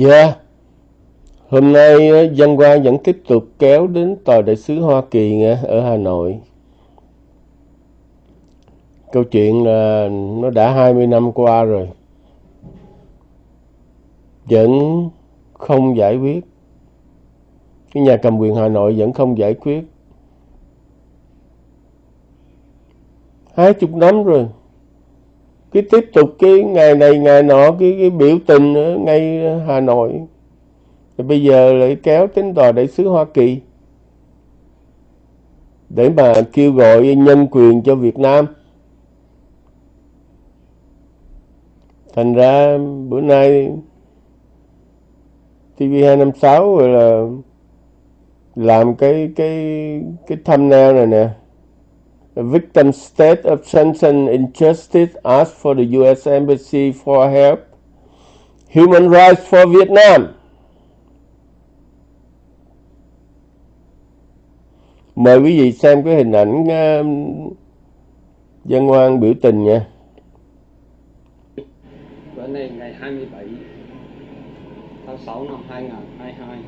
Dạ, hôm nay dân qua vẫn tiếp tục kéo đến Tòa Đại sứ Hoa Kỳ ở Hà Nội. Câu chuyện là nó đã 20 năm qua rồi. Vẫn không giải quyết. Cái nhà cầm quyền Hà Nội vẫn không giải quyết. Hai chục năm rồi. Cái tiếp tục cái ngày này ngày nọ cái, cái biểu tình ở ngay Hà Nội. thì bây giờ lại kéo đến tòa đại sứ Hoa Kỳ để mà kêu gọi nhân quyền cho Việt Nam. Thành ra bữa nay TV256 rồi là làm cái cái cái thumbnail này nè. A victim state of sense and injustice asked for the U.S Embassy for help. Human rights for Vietnam. Mời quý vị xem cái hình ảnh uh, dân hoan biểu tình nha. Bữa nay ngày 27 tháng 6 năm 2022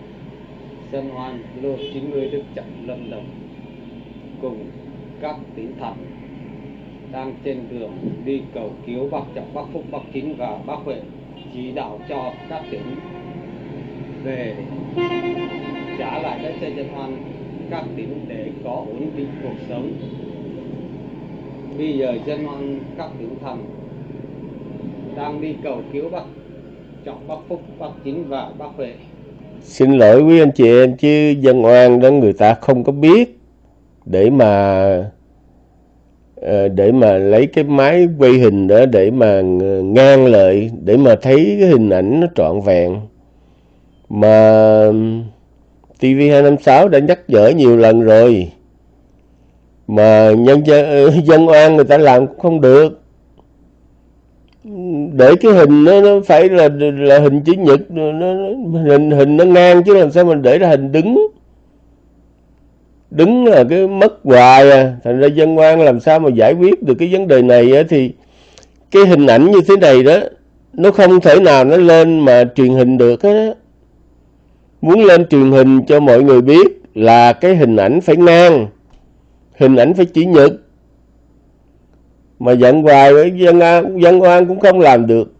Dân Hoan lô 90 Đức Trọng Lâm Đồng cùng các tỉnh thành đang trên đường đi cầu cứu bác Trọng, bác Phúc, bác chính và bác Huệ chỉ đạo cho các tỉnh về trả lại đất cho dân an các tỉnh để có ổn định cuộc sống. Bây giờ dân an các tỉnh thành đang đi cầu cứu bác Trọng, bác Phúc, bác Chính và bác Huệ. Xin lỗi quý anh chị em chứ dân oan đó người ta không có biết để mà ờ, để mà lấy cái máy quay hình đó để mà ngang lợi để mà thấy cái hình ảnh nó trọn vẹn. Mà TV256 đã nhắc nhở nhiều lần rồi. Mà nhân dân, ờ, dân oan người ta làm cũng không được. Để cái hình nó, nó phải là là hình chữ nhật nó, nó hình hình nó ngang chứ làm sao mình để ra hình đứng đứng là cái mất hoài à. Thành ra dân quan làm sao mà giải quyết được cái vấn đề này á, thì cái hình ảnh như thế này đó nó không thể nào nó lên mà truyền hình được hết á. Muốn lên truyền hình cho mọi người biết là cái hình ảnh phải ngang hình ảnh phải chỉ nhật. Mà giận hoài với dân dân oan cũng không làm được.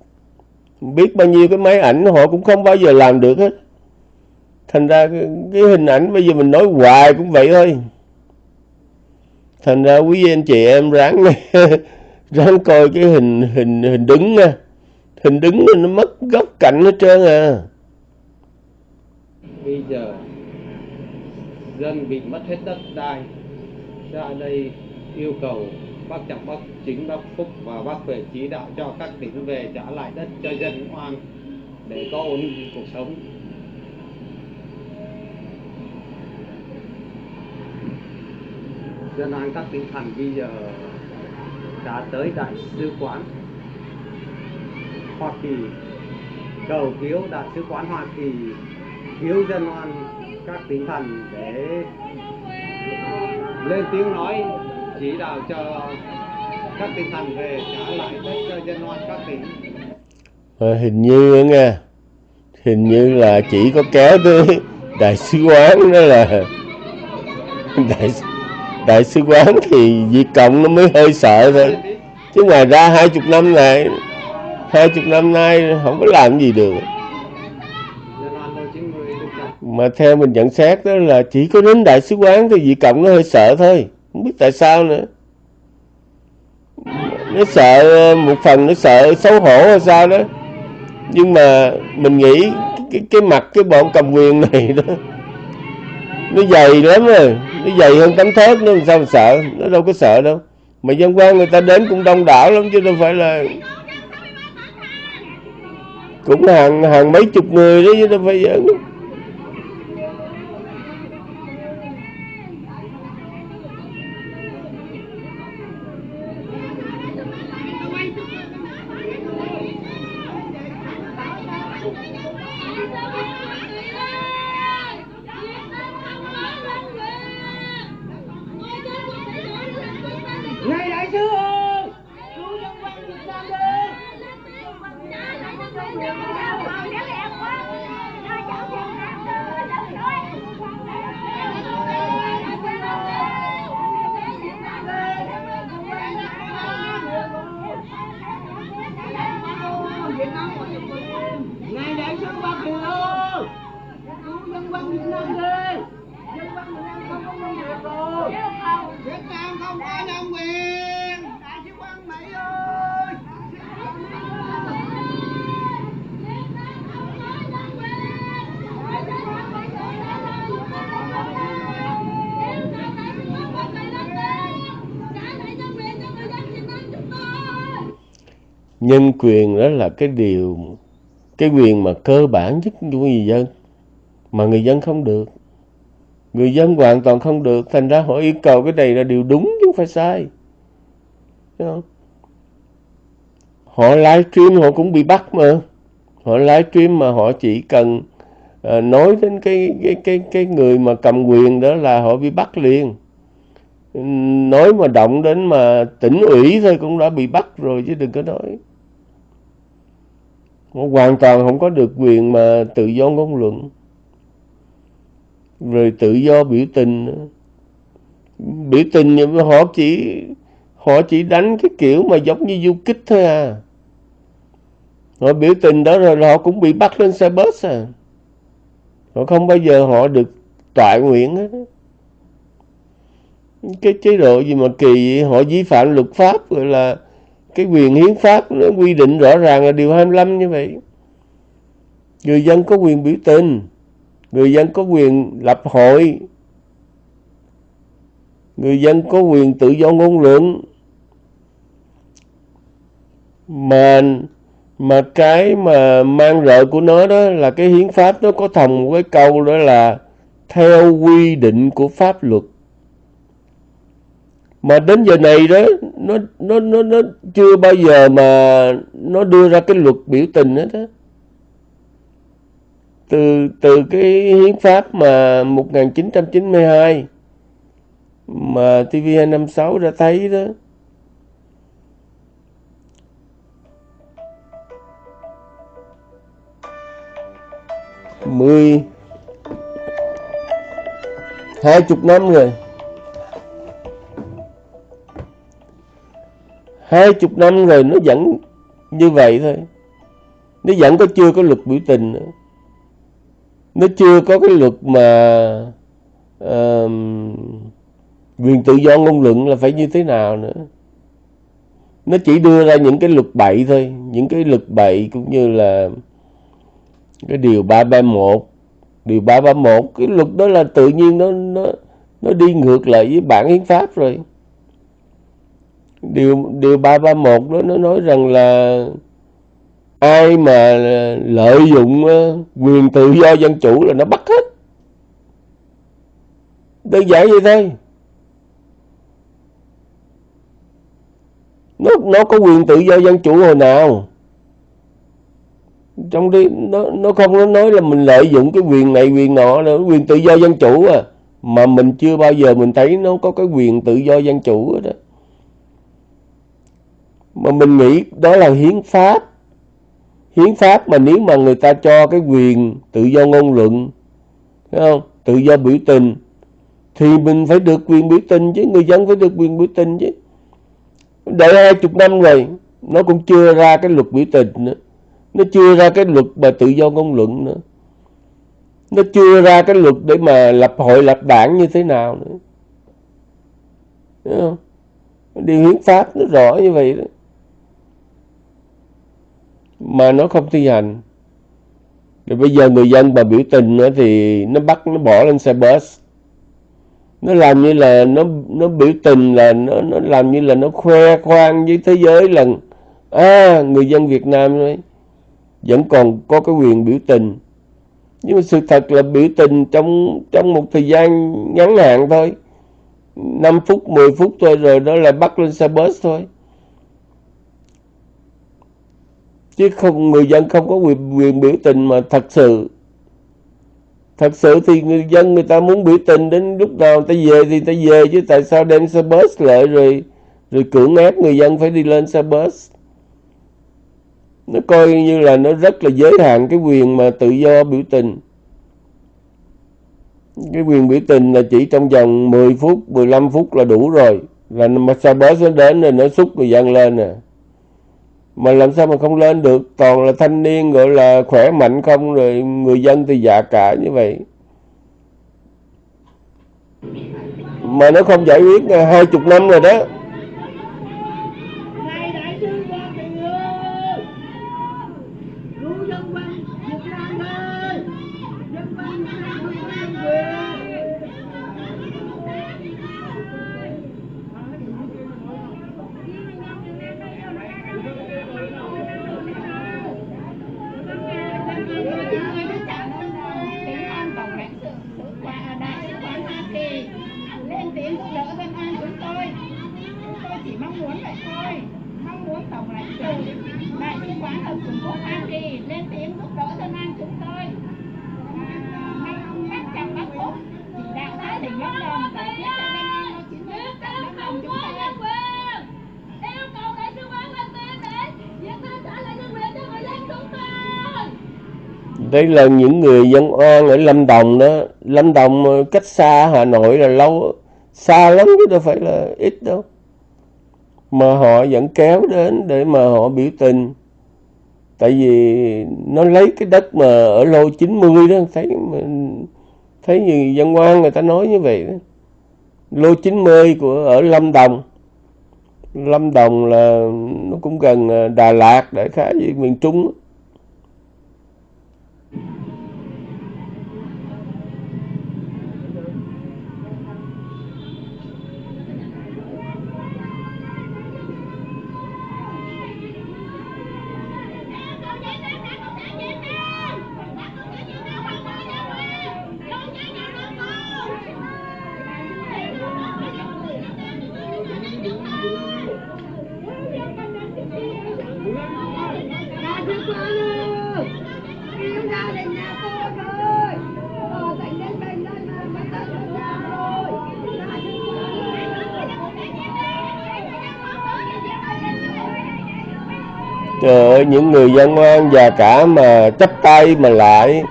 Biết bao nhiêu cái máy ảnh họ cũng không bao giờ làm được hết thành ra cái, cái hình ảnh bây giờ mình nói hoài cũng vậy thôi. Thành ra quý anh chị em ráng ráng coi cái hình hình hình đứng nha. Hình đứng nó mất góc cạnh hết trơn à. Bây giờ dân bị mất hết đất đai ra đây yêu cầu bác Trọng, bác Chính, bác Phúc và bác về chỉ đạo cho các tỉnh về trả lại đất cho dân oan để có ổn định cuộc sống. Dân oan các tỉnh thành bây giờ đã tới đại sứ quán Hoa Kỳ. Cầu cứu đại sứ quán Hoa Kỳ cứu dân oan các tỉnh thành để lên tiếng nói chỉ đạo cho các tỉnh thành về trả lại đất cho dân oan các tỉnh. À, hình như nghe hình như là chỉ có kéo tới đại sứ quán đó là đại đại sứ quán thì Việt Cộng nó mới hơi sợ thôi. Chứ ngoài ra hai chục năm này hai chục năm nay không có làm gì được. Mà theo mình nhận xét đó là chỉ có đến đại sứ quán thì Việt Cộng nó hơi sợ thôi. Không biết tại sao nữa. Nó sợ một phần nó sợ xấu hổ hay sao đó. Nhưng mà mình nghĩ cái, cái mặt cái bọn cầm quyền này đó nó dày lắm rồi nó dày hơn tấm thớt nó làm sao mà sợ? Nó đâu có sợ đâu. Mà dân quan người ta đến cũng đông đảo lắm chứ đâu phải là cũng hàng hàng mấy chục người đó chứ đâu phải giỡn. Nhân quyền đó là cái điều cái quyền mà cơ bản nhất của người dân mà người dân không được. Người dân hoàn toàn không được thành ra họ yêu cầu cái này là điều đúng chứ không phải sai. Thấy không? họ livestream họ cũng bị bắt mà. Họ livestream mà họ chỉ cần à, nói đến cái cái cái cái người mà cầm quyền đó là họ bị bắt liền. Nói mà động đến mà tỉnh ủy thôi cũng đã bị bắt rồi chứ đừng có nói họ hoàn toàn không có được quyền mà tự do ngôn luận. Rồi tự do biểu tình. Biểu tình nhưng mà họ chỉ họ chỉ đánh cái kiểu mà giống như du kích thôi à. Họ biểu tình đó rồi họ cũng bị bắt lên xe bus à. Họ không bao giờ họ được trại nguyện hết cái chế độ gì mà kỳ vậy? họ vi phạm luật pháp, gọi là cái quyền hiến pháp nó quy định rõ ràng là điều 25 như vậy. Người dân có quyền biểu tình, người dân có quyền lập hội, người dân có quyền tự do ngôn luận. Mà mà cái mà mang rợ của nó đó là cái hiến pháp, nó có thòng một cái câu đó là theo quy định của pháp luật mà đến giờ này đó, nó nó nó nó chưa bao giờ mà nó đưa ra cái luật biểu tình hết á. Từ từ cái hiến pháp mà 1992 mà TV256 đã thấy đó. Mười, hai chục năm rồi. Hai chục năm rồi nó vẫn như vậy thôi. Nó vẫn có chưa có luật biểu tình nữa. Nó chưa có cái luật mà uh, quyền tự do ngôn luận là phải như thế nào nữa. Nó chỉ đưa ra những cái luật bậy thôi những cái luật bậy cũng như là cái điều 331 điều 331 cái luật đó là tự nhiên nó nó nó đi ngược lại với bản hiến pháp rồi điều điều 331 đó, nó nói rằng là ai mà lợi dụng ờ, quyền tự do dân chủ là nó bắt hết. Đơn giản vậy thôi. Nó nó có quyền tự do dân chủ hồi nào? Trong đi nó nó không nó nói là mình lợi dụng cái quyền này, quyền nọ là quyền tự do dân chủ à. Mà mình chưa bao giờ mình thấy nó có cái quyền tự do dân chủ đó mà mình nghĩ đó là hiến pháp. Hiến pháp mà nếu mà người ta cho cái quyền tự do ngôn luận, thấy không? Tự do biểu tình, thì mình phải được quyền biểu tình chứ, người dân phải được quyền biểu tình chứ. Đợi hai chục năm rồi, nó cũng chưa ra cái luật biểu tình nữa. Nó chưa ra cái luật mà tự do ngôn luận nữa. Nó chưa ra cái luật để mà lập hội, lập đảng như thế nào nữa. Thấy không? điều hiến pháp nó rõ như vậy đó mà nó không thi hành. Rồi bây giờ người dân mà biểu tình nữa thì nó bắt, nó bỏ lên xe bus. Nó làm như là nó nó biểu tình là nó nó làm như là nó khoe khoang với thế giới là à người dân Việt Nam ấy vẫn còn có cái quyền biểu tình. Nhưng mà sự thật là biểu tình trong trong một thời gian ngắn hạn thôi. 5 phút 10 phút thôi rồi đó là bắt lên xe bus thôi. Chứ không người dân không có quyền, quyền biểu tình mà thật sự thật sự thì người dân người ta muốn biểu tình đến lúc nào người ta về thì người ta về chứ tại sao đem xe bus lại rồi rồi cưỡng ép người dân phải đi lên xe bus? Nó coi như là nó rất là giới hạn cái quyền mà tự do biểu tình. Cái quyền biểu tình là chỉ trong vòng 10 phút 15 phút là đủ rồi. Là mà xe bus nó đến rồi nó xúc người dân lên nè mà làm sao mà không lên được? Toàn là thanh niên gọi là khỏe mạnh không, rồi người dân thì già cả như vậy. Mà nó không giải quyết, hai chục năm rồi đó. Đây là những người dân oan ở Lâm Đồng đó Lâm Đồng cách xa Hà Nội là lâu, xa lắm chứ đâu phải là ít đâu mà họ vẫn kéo đến để mà họ biểu tình tại vì nó lấy cái đất mà ở lô 90 đó, thấy thấy như dân quan người ta nói như vậy đó. lô 90 của, ở Lâm Đồng Lâm Đồng là nó cũng gần à, Đà Lạt, đại khái gì miền Trung đó. Thank you. Những người dân ngoan và cả mà chấp tay mà lại.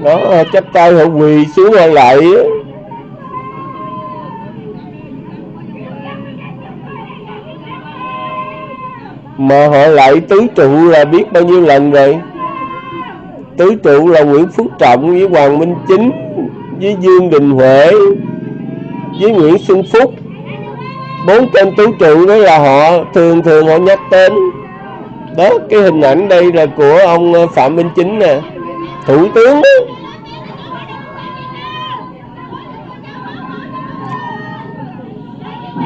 Nó chấp tay họ quỳ xuống họ lại. Mà họ lại tứ trụ là biết bao nhiêu lần rồi. Tứ trụ là Nguyễn Phú Trọng với Hoàng Minh Chính, Với Dương Đình Huệ, Với Nguyễn Xuân Phúc bốn tên tứ trụ đó là họ thường thường họ nhắc tên. Đó, cái hình ảnh đây là của ông ờ, phạm minh chính nè, thủ tướng. Đó.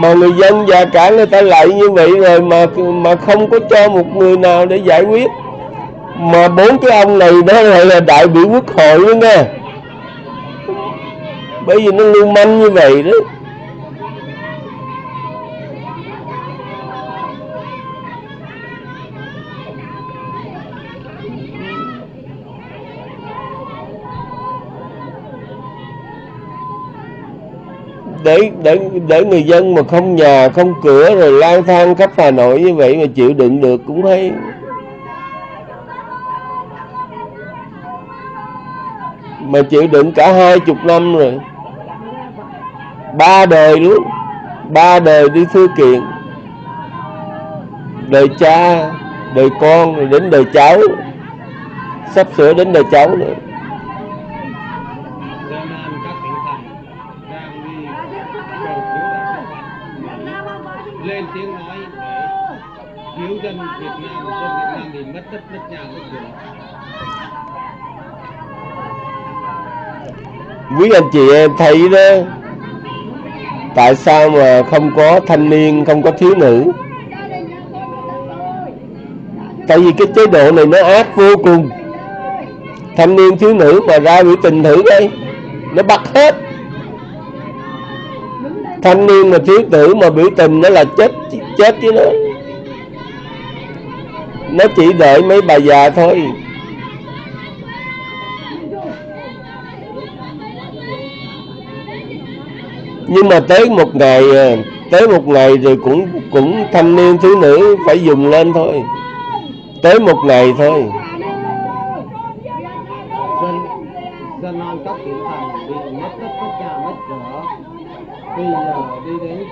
mà người dân và cả người ta lại như vậy rồi mà mà không có cho một người nào để giải quyết. Mà bốn cái ông này đó lại là đại biểu quốc hội nữa nè. Bởi vì nó lưu manh như vậy đó. Để để để người dân mà không nhà không cửa rồi lang thang khắp Hà Nội như vậy mà chịu đựng được cũng hay mà chịu đựng cả hai chục năm rồi. Ba đời luôn ba đời đi thư kiện. Đời cha, đời con, rồi đến đời cháu. Sắp sửa đến đời cháu nữa lên tiếng nói để cứu dân Việt Nam dân Việt Nam bị mất đất nước nhà nước cửa quý anh chị em thấy đó, tại sao mà không có thanh niên, không có thiếu nữ? Tại vì cái chế độ này nó ác vô cùng. Thanh niên, thiếu nữ mà ra biểu tình thử đây, nó bắt hết. Thanh niên mà thiếu nữ mà biểu tình nó là chết chết chứ nó nó chỉ đợi mấy bà già thôi. Nhưng mà tới một ngày à, tới một ngày rồi cũng cũng thanh niên thiếu nữ phải dùng lên thôi. Tới một ngày thôi. Dân dân các thành bị mất tất cả mất cửa. Bây giờ đi đến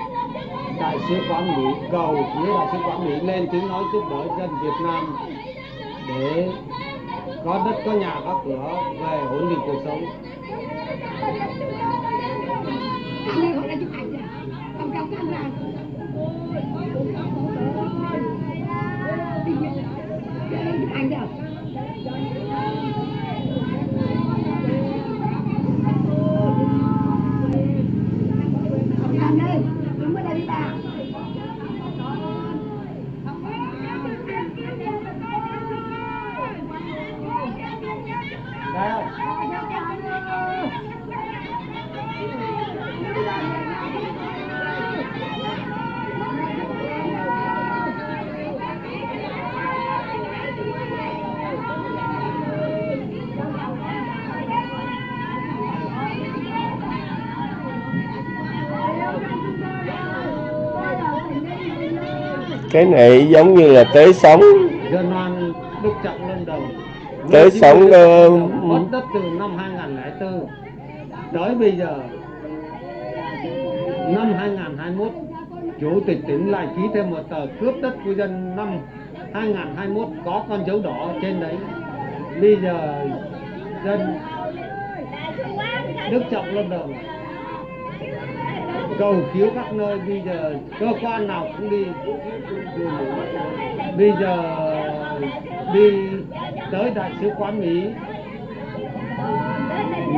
đại sứ quán mỹ, cầu phía đại sứ quán mỹ lên tiếng nói giúp đỡ dân việt nam để có đất, có nhà, có cửa về ổn định cuộc sống. Anh đâu cái này giống như là tế sống Tới sống, mất đất từ năm 2004 tới bây giờ năm 2021 chủ tịch tỉnh lại ký thêm một tờ cướp đất của dân năm 2021 có con dấu đỏ trên đấy. Bây giờ dân Đức Trọng Lâm Đồng cầu cứu các nơi, bây giờ cơ quan nào cũng đi. Bây giờ đi tới đại sứ quán Mỹ.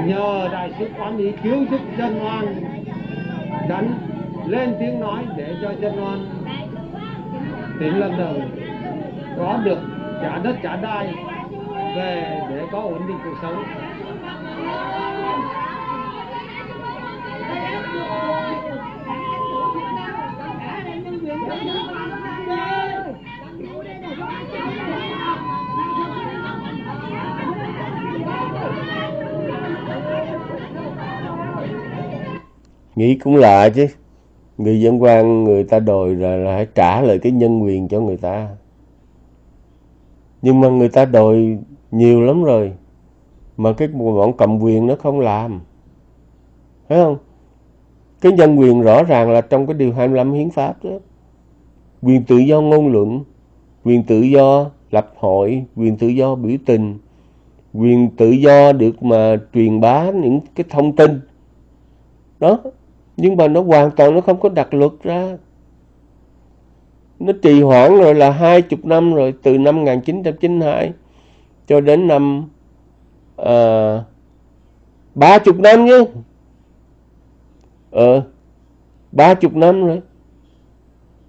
Nhờ đại sứ quán Mỹ cứu giúp dân oan. Đánh lên tiếng nói để cho dân oan tỉnh Lâm Đồng có được trả đất trả đai về để có ổn định cuộc sống. Nghĩ cũng lạ chứ. Người dân quan người ta đòi là, là phải trả lại cái nhân quyền cho người ta. Nhưng mà người ta đòi nhiều lắm rồi. Mà cái bọn cầm quyền nó không làm. Thấy không? Cái nhân quyền rõ ràng là trong cái điều 25 hiến pháp đó quyền tự do ngôn luận, quyền tự do lập hội, quyền tự do biểu tình, quyền tự do được mà truyền bá những cái thông tin. Đó, nhưng mà nó hoàn toàn nó không có đặt luật ra. Nó trì hoãn rồi là hai chục năm rồi, từ năm 1992 cho đến năm ba ba chục năm nhé. ờ ba chục năm rồi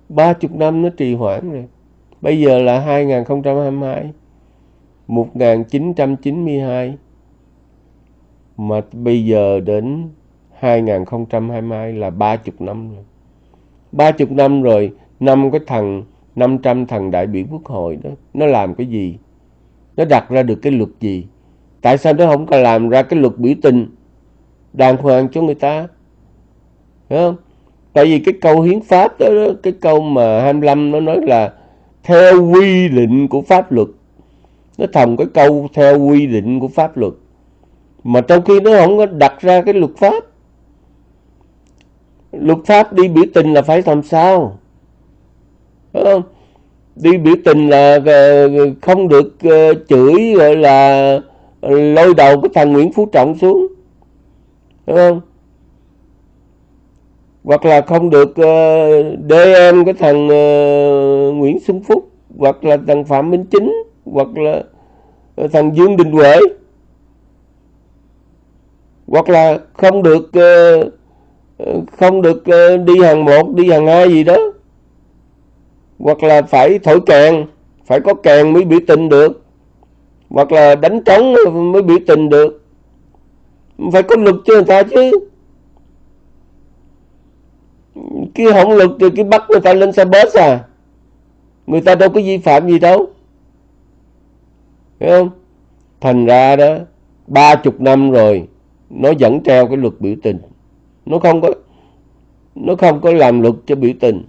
ba chục năm nó trì hoãn rồi. Bây giờ là 2022 1992 mà bây giờ đến 2022 là 30 năm rồi. 30 năm rồi, năm cái thằng 500 thằng đại biểu quốc hội đó, nó làm cái gì? Nó đặt ra được cái luật gì? Tại sao nó không có làm ra cái luật biểu tình? Đàng hoàng cho người ta. Đúng không? Tại vì cái câu hiến pháp đó, đó cái câu mà 25 nó nói là theo quy định của pháp luật. Nó thầm cái câu theo quy định của pháp luật. Mà trong khi nó không có đặt ra cái luật pháp. Luật pháp đi biểu tình là phải làm sao? Đúng không? Đi biểu tình là ờ, không được ờ, chửi gọi là lôi đầu cái thằng Nguyễn Phú Trọng xuống. Đúng không? Hoặc là không được uh, em cái thằng uh, Nguyễn Xuân Phúc hoặc là thằng Phạm Minh Chính hoặc là ờ, thằng Dương Đình Huệ. Hoặc là không được uh, không được uh, đi hàng một đi hàng hai gì đó. Hoặc là phải thổi kèn phải có kèn mới biểu tình được. Hoặc là đánh trống mới biểu tình được. Phải có luật cho người ta chứ cái hỗn luật từ cái bắt người ta lên xe bus à? Người ta đâu có vi phạm gì đâu. Hiểu không? Thành ra đó ba chục năm rồi nó vẫn treo cái luật biểu tình. Nó không có nó không có làm luật cho biểu tình.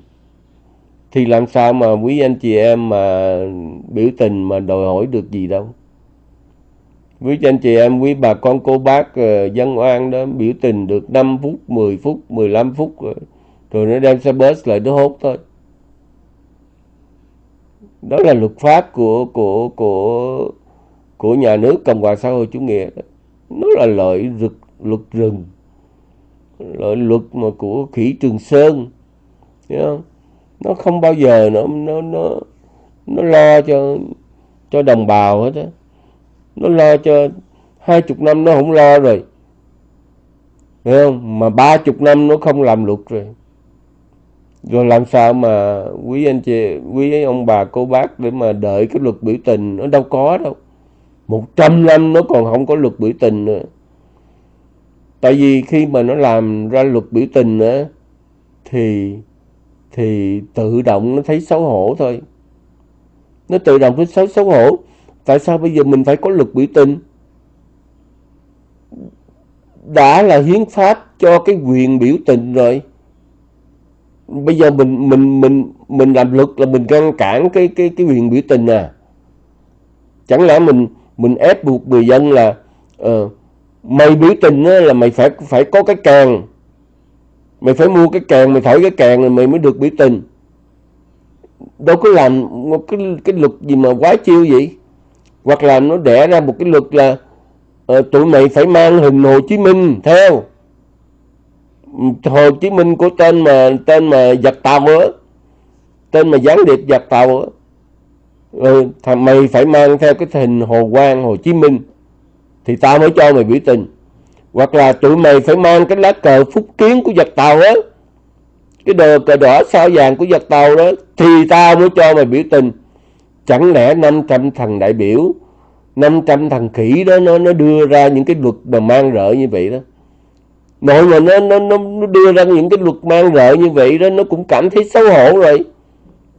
Thì làm sao mà quý anh chị em mà biểu tình mà đòi hỏi được gì đâu. Quý anh chị em quý bà con cô bác ờ, dân oan đó biểu tình được 5 phút 10 phút 15 phút rồi, rồi nó đem xe bus lại nó hốt thôi. Đó là luật pháp của của của của nhà nước cộng hòa xã hội chủ nghĩa đó. nó là lợi rực, luật rừng. Lợi luật mà của khỉ trường sơn hiểu không? Nó không bao giờ nó nó nó nó lo cho cho đồng bào hết á. Nó lo cho hai chục năm nó không lo rồi. Hiểu không? Mà ba chục năm nó không làm luật rồi rồi làm sao mà quý anh chị, quý ông bà, cô bác để mà đợi cái luật biểu tình nó đâu có đâu. Một trăm năm nó còn không có luật biểu tình nữa. Tại vì khi mà nó làm ra luật biểu tình nữa thì thì tự động nó thấy xấu hổ thôi. Nó tự động thấy xấu xấu hổ. Tại sao bây giờ mình phải có luật biểu tình? Đã là hiến pháp cho cái quyền biểu tình rồi bây giờ mình mình mình mình làm luật là mình ngăn cản cái cái cái quyền biểu tình à. Chẳng lẽ mình mình ép buộc người dân là uh, mày biểu tình á, là mày phải phải có cái kèn mày phải mua cái kèn mày thổi cái kèn rồi mày mới được biểu tình. Đâu có làm một cái cái luật gì mà quá chiêu vậy. Hoặc là nó đẻ ra một cái luật là uh, tụi mày phải mang hình Hồ Chí Minh theo. Hồ Chí Minh của tên mà tên mà giặc tàu á. Tên mà gián điệp giặc tàu á. Ừ, thằng mày phải mang theo cái hình Hồ Quang Hồ Chí Minh thì tao mới cho mày biểu tình. Hoặc là tụi mày phải mang cái lá cờ phúc kiến của giặc tàu á. Cái đồ cờ đỏ sao vàng của giặc tàu đó thì tao mới cho mày biểu tình. Chẳng lẽ 500 thằng đại biểu 500 thằng khỉ đó nó nó đưa ra những cái luật mà mang rợ như vậy đó? Nội mà nó, nó nó đưa ra những cái luật mang rợ như vậy đó nó cũng cảm thấy xấu hổ rồi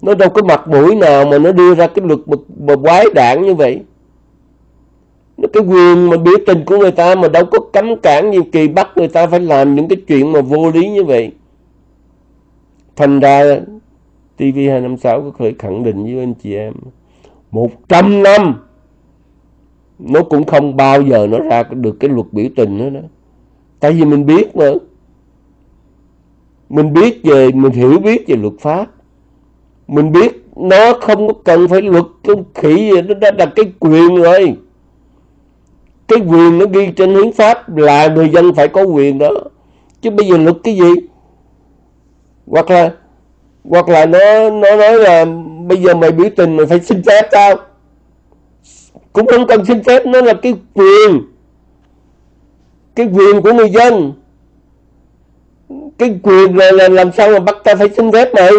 nó đâu có mặt mũi nào mà nó đưa ra cái luật mà, mà quái đảng như vậy. Nó cái quyền mà biểu tình của người ta mà đâu có cấm cản nhiều kỳ bắt người ta phải làm những cái chuyện mà vô lý như vậy. Thành ra TV256 có thể khẳng định với anh chị em 100 năm nó cũng không bao giờ nó ra được cái luật biểu tình nữa đó tại vì mình biết mà. Mình biết về, mình hiểu biết về luật pháp. Mình biết nó không có cần phải luật cái khỉ gì, nó đã đặt cái quyền rồi. Cái quyền nó ghi trên hiến pháp là người dân phải có quyền đó. Chứ bây giờ luật cái gì? Hoặc là hoặc là nó nó nói là bây giờ mày biểu tình mày phải xin phép tao. Cũng không cần xin phép, nó là cái quyền cái quyền của người dân. Cái quyền là, là làm sao mà bắt ta phải xin phép này,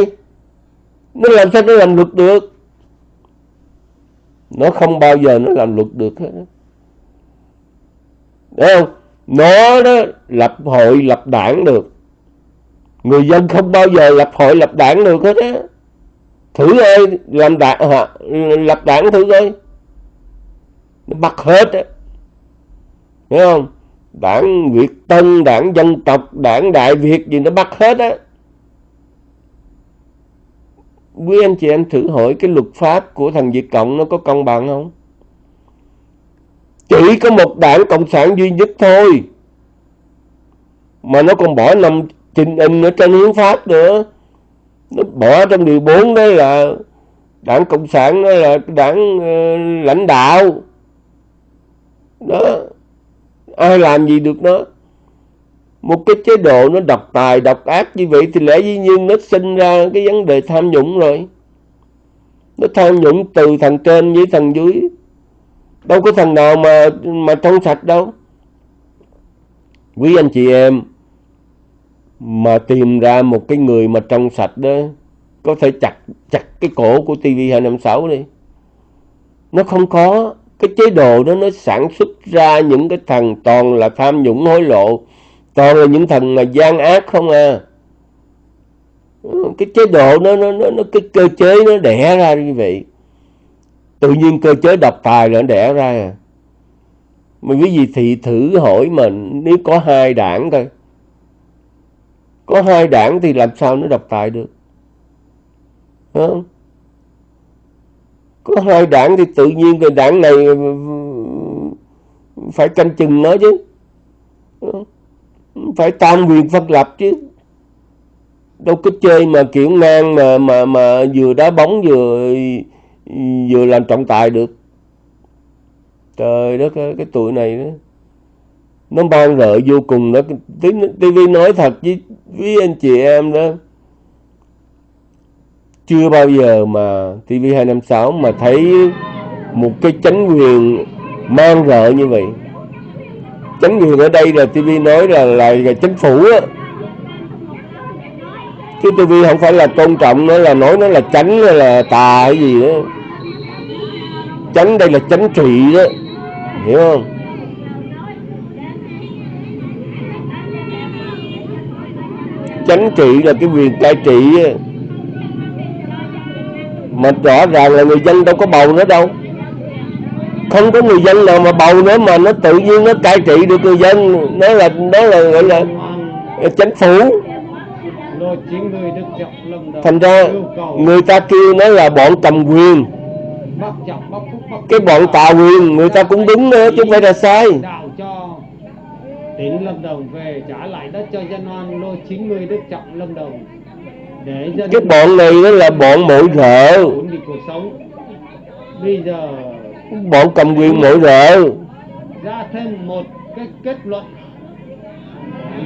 nó làm sao nó làm luật được? Nó không bao giờ nó làm luật được hết Đấy không? Nó đó lập hội lập đảng được. Người dân không bao giờ lập hội lập đảng được hết á. Thử ơi làm đảng hả? lập đảng thử coi. Nó bắt hết á. Thấy không? Đảng Việt Tân, đảng dân tộc, đảng Đại Việt gì nó bắt hết á Quý anh chị em thử hỏi cái luật pháp của thằng Việt Cộng nó có công bằng không? Chỉ có một đảng Cộng sản duy nhất thôi. Mà nó còn bỏ nằm trình in ở trên hiến pháp nữa. Nó bỏ trong điều 4 đó là đảng Cộng sản đó là đảng uh, lãnh đạo. Đó. Ai làm gì được nó? Một cái chế độ nó độc tài, độc ác như vậy thì lẽ dĩ nhiên nó sinh ra cái vấn đề tham nhũng rồi. Nó tham nhũng từ thằng trên với thằng dưới đâu có thằng nào mà mà trong sạch đâu quý anh chị em mà tìm ra một cái người mà trong sạch đó có thể chặt chặt cái cổ của TV256 đi nó không có cái chế độ đó nó sản xuất ra những cái thằng toàn là tham nhũng hối lộ. Toàn là những thằng mà gian ác không à. Cái chế độ nó nó nó, nó cái cơ chế nó đẻ ra như vậy. Tự nhiên cơ chế độc tài nó đẻ ra. À. mà cái gì thì thử hỏi mà nếu có hai đảng coi có hai đảng thì làm sao nó độc tài được? Không? Có hai đảng thì tự nhiên cái đảng này ừ, phải canh chừng nó chứ. Ừ, phải tam quyền phân lập chứ. Đâu có chơi mà kiểu ngang mà mà mà vừa đá bóng vừa vừa làm trọng tài được. Trời đất ơi, cái tuổi này đó. Nó ban rợ vô cùng đó. TV nói thật với, với anh chị em đó chưa bao giờ mà TV256 mà thấy một cái chánh quyền mang rợ như vậy. Chánh quyền ở đây là TV nói là là, là chính phủ á. Chứ TV không phải là tôn trọng nó là nói nó là chánh hay là tà hay gì đó. Chánh đây là chánh trị đó. Hiểu không? Chánh trị là cái quyền cai trị mà rõ ràng là người dân đâu có bầu nữa đâu. Không có người dân nào mà bầu nữa mà nó tự nhiên nó cai trị được người dân. Nó là nó là gọi là chánh phủ. Thành ra người ta kêu nó là bọn cầm quyền. Cái bọn tà quyền, người ta cũng đúng nữa chứ không phải là sai. Cho tỉnh Lâm Đồng về trả lại đất cho dân oan lô chính người Đức Trọng Lâm Đồng cái bọn này nó là bọn mội rợ. Bọn cầm quyền mội rợ. ra thêm một cái kết luận.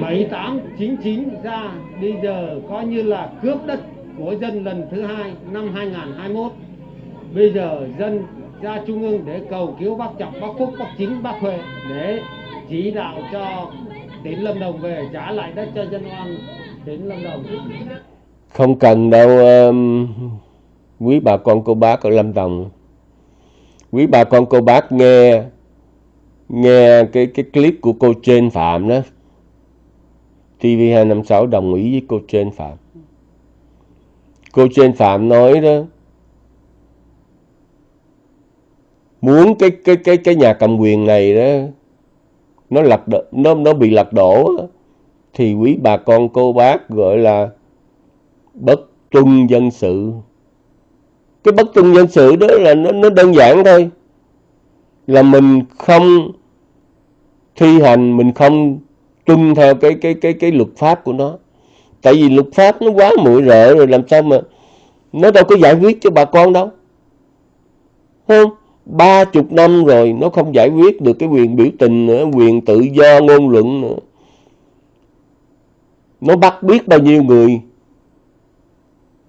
7899 ra. Bây giờ coi như là cướp đất của dân lần thứ hai năm 2021 bây giờ dân ra trung ương để cầu cứu bác trọng bác phúc bác chính bác huệ để chỉ đạo cho tỉnh lâm đồng về trả lại đất cho dân oan. Tỉnh lâm đồng không cần đâu um, quý bà con cô bác ở Lâm Đồng. Quý bà con cô bác nghe nghe cái cái clip của cô trên Phạm đó. TV256 đồng ý với cô trên Phạm. Cô trên Phạm nói đó muốn cái cái cái cái nhà cầm quyền này đó nó lật nó nó bị lật đổ thì quý bà con cô bác gọi là bất tuân dân sự. Cái bất tuân dân sự đó là nó, nó đơn giản thôi. Là mình không thi hành mình không tuân theo cái cái cái cái luật pháp của nó. Tại vì luật pháp nó quá muội rợ rồi làm sao mà nó đâu có giải quyết cho bà con đâu. Không ba chục năm rồi nó không giải quyết được cái quyền biểu tình nữa quyền tự do ngôn luận nữa. Nó bắt biết bao nhiêu người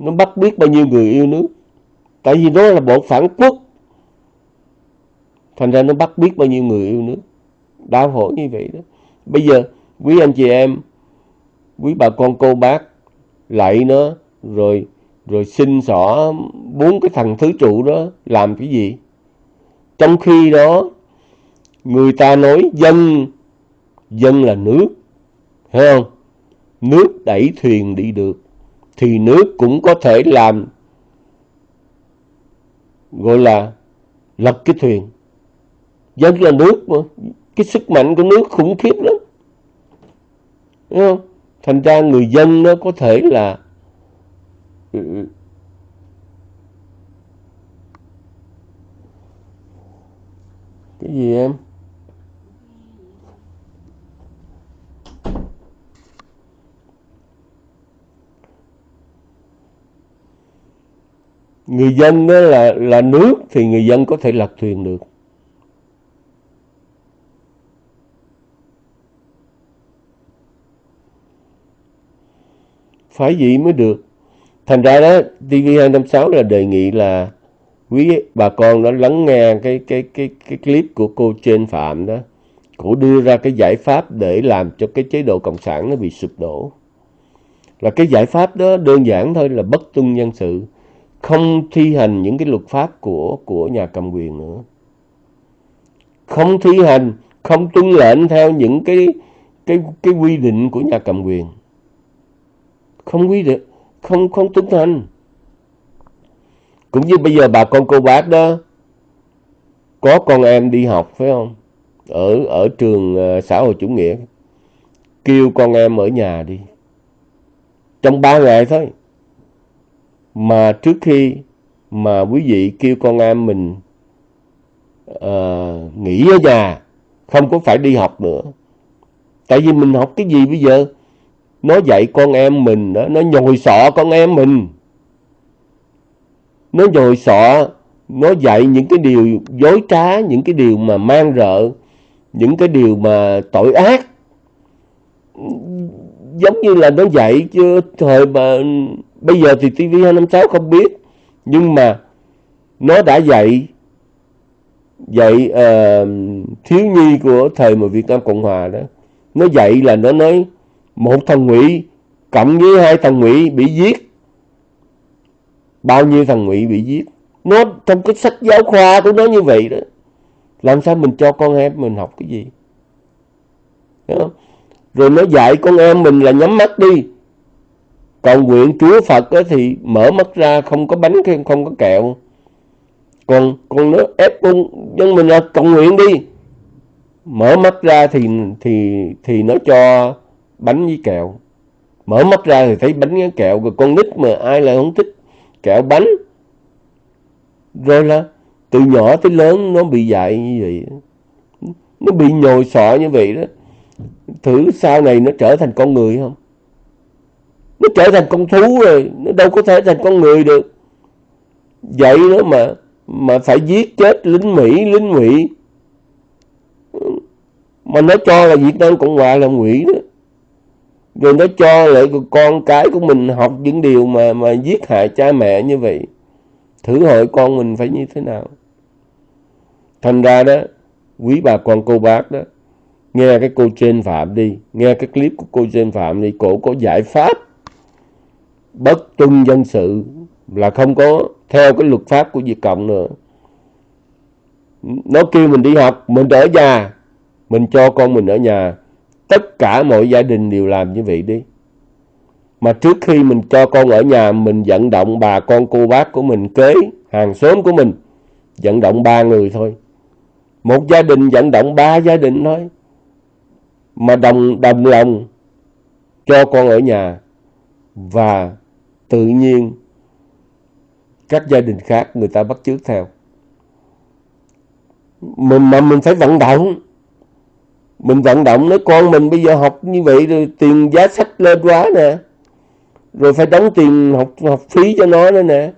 nó bắt biết bao nhiêu người yêu nước. Tại vì nó là bọn phản quốc. Thành ra nó bắt biết bao nhiêu người yêu nước. Đau khổ như vậy đó. Bây giờ, quý anh chị em, quý bà con, cô bác, lạy nó, rồi rồi xin xỏ bốn cái thằng thứ trụ đó làm cái gì? Trong khi đó, người ta nói dân dân là nước. Thấy không? Nước đẩy thuyền đi được thì nước cũng có thể làm, gọi là, lật cái thuyền. Dân là nước mà, cái sức mạnh của nước khủng khiếp lắm. Đúng không? thành ra người dân nó có thể là, cái gì em? Người dân đó là là nước thì người dân có thể lật thuyền được. Phải vậy mới được. Thành ra đó TV256 là đề nghị là quý bà con đó lắng nghe cái cái cái cái clip của cô trên phạm đó, cổ đưa ra cái giải pháp để làm cho cái chế độ cộng sản nó bị sụp đổ. Là cái giải pháp đó đơn giản thôi, là bất tuân nhân sự không thi hành những cái luật pháp của của nhà cầm quyền nữa. Không thi hành, không tuân lệnh theo những cái cái cái quy định của nhà cầm quyền. Không quy định, không không tuân hành. Cũng như bây giờ bà con cô bác đó, có con em đi học, phải không? Ở ở trường ờ, xã hội chủ nghĩa. Kêu con em ở nhà đi. Trong ba ngày thôi mà trước khi mà quý vị kêu con em mình uh, nghỉ ở nhà không có phải đi học nữa. Tại vì mình học cái gì bây giờ? Nó dạy con em mình đó nó nhồi sọ con em mình. Nó nhồi sọ nó dạy những cái điều dối trá những cái điều mà mang rợ những cái điều mà tội ác. Giống như là nó dạy chứ thời mà bây giờ thì TV256 không biết nhưng mà nó đã dạy dạy uh, thiếu nhi của thời mà Việt Nam Cộng Hòa đó. Nó dạy là nó nói một thằng ngụy cộng với hai thằng ngụy bị giết. Bao nhiêu thằng ngụy bị giết. Nó trong cái sách giáo khoa của nó như vậy đó. Làm sao mình cho con em mình học cái gì? Đúng không? rồi nó dạy con em mình là nhắm mắt đi còn nguyện chúa phật thì mở mắt ra, không có bánh, không có kẹo. Còn còn nó ép con dân mình là cầu nguyện đi. Mở mắt ra thì thì thì nó cho bánh với kẹo. Mở mắt ra thì thấy bánh kẹo, rồi con nít mà ai lại không thích kẹo bánh. Rồi là từ nhỏ tới lớn nó bị dạy như vậy. Nó bị nhồi sọ như vậy đó. Thử sau này nó trở thành con người không? Nó trở thành con thú rồi, nó đâu có thể thành con người được. Vậy đó mà mà phải giết chết lính mỹ, lính ngụy. Mà nó cho là việt nam cộng hòa là ngụy đó. Rồi nó cho lại con cái của mình học những điều mà mà giết hại cha mẹ như vậy. Thử hỏi con mình phải như thế nào? Thành ra đó, quý bà con, cô bác đó, nghe cái cô trên phạm đi, nghe cái clip của cô trên phạm đi, cổ có giải pháp bất tuân dân sự là không có theo cái luật pháp của Việt Cộng nữa. Nó kêu mình đi học, mình ở nhà, mình cho con mình ở nhà. Tất cả mọi gia đình đều làm như vậy đi. Mà trước khi mình cho con ở nhà, mình vận động bà con cô bác của mình, kế hàng xóm của mình, vận động ba người thôi. Một gia đình vận động ba gia đình thôi. Mà đồng đồng lòng cho con ở nhà. Và tự nhiên. Các gia đình khác người ta bắt chước theo. Mình mà mình phải vận động. Mình vận động nói, con mình bây giờ học như vậy rồi tiền giá sách lên quá nè. Rồi phải đóng tiền học học phí cho nó nữa nè.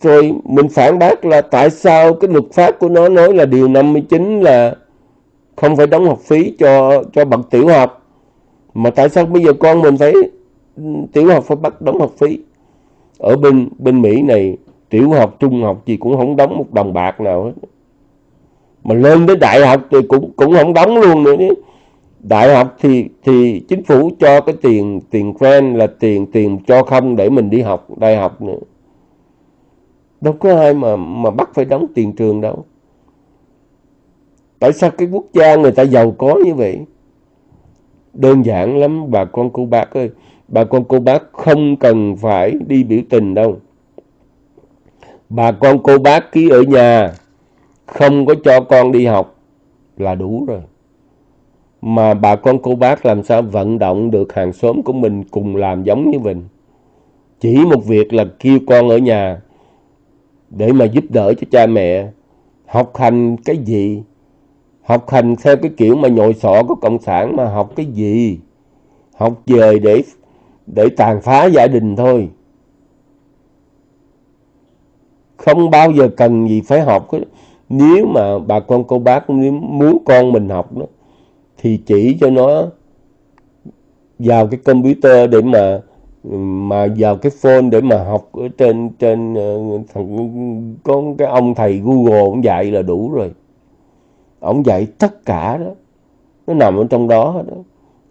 Rồi mình phản bác là tại sao cái luật pháp của nó nói là điều 59 là không phải đóng học phí cho cho bậc tiểu học, mà tại sao bây giờ con mình phải tiểu học phải bắt đóng học phí. Ở bên bên Mỹ này, tiểu học, trung học gì cũng không đóng một đồng bạc nào hết. Mà lên tới đại học thì cũng cũng không đóng luôn nữa đấy đại học thì thì chính phủ cho cái tiền tiền grant là tiền tiền cho không để mình đi học đại học nữa. Đâu có ai mà mà bắt phải đóng tiền trường đâu. Tại sao cái quốc gia người ta giàu có như vậy? Đơn giản lắm, bà con cô bác ơi bà con cô bác không cần phải đi biểu tình đâu. Bà con cô bác ký ở nhà, không có cho con đi học là đủ rồi. Mà bà con cô bác làm sao vận động được hàng xóm của mình cùng làm giống như mình? Chỉ một việc là kêu con ở nhà để mà giúp đỡ cho cha mẹ. Học hành cái gì? Học hành theo cái kiểu mà nhồi sọ của cộng sản mà học cái gì? Học về để để tàn phá gia đình thôi. Không bao giờ cần gì phải học nếu mà bà con cô bác muốn con mình học đó, thì chỉ cho nó vào cái computer để mà mà vào cái phone để mà học ở trên trên ờ, thằng con cái ông thầy Google ông dạy là đủ rồi. Ông dạy tất cả đó. Nó nằm ở trong đó đó.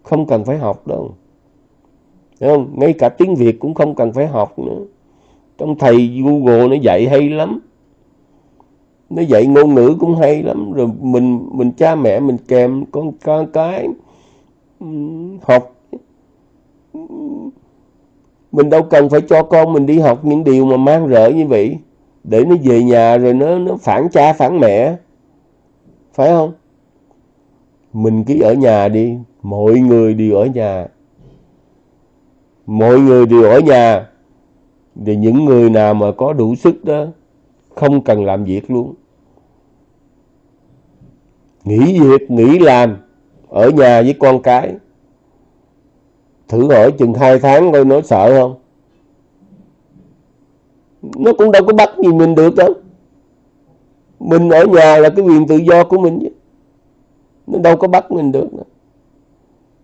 Không cần phải học đâu. Thấy không? Ngay cả tiếng Việt cũng không cần phải học nữa. Trong thầy Google nó dạy hay lắm. Nó dạy ngôn ngữ cũng hay lắm. Rồi mình mình cha mẹ mình kèm con con cái học. Mình đâu cần phải cho con mình đi học những điều mà mang rỡ như vậy. Để nó về nhà rồi nó nó phản cha, phản mẹ. Phải không? Mình cứ ở nhà đi. Mọi người đều ở nhà mọi người đều ở nhà. Thì những người nào mà có đủ sức đó, không cần làm việc luôn. Nghỉ việc, nghỉ làm, ở nhà với con cái. Thử hỏi chừng hai tháng coi nó sợ không? Nó cũng đâu có bắt gì mình được đâu. Mình ở nhà là cái quyền tự do của mình chứ. Nó đâu có bắt mình được nữa.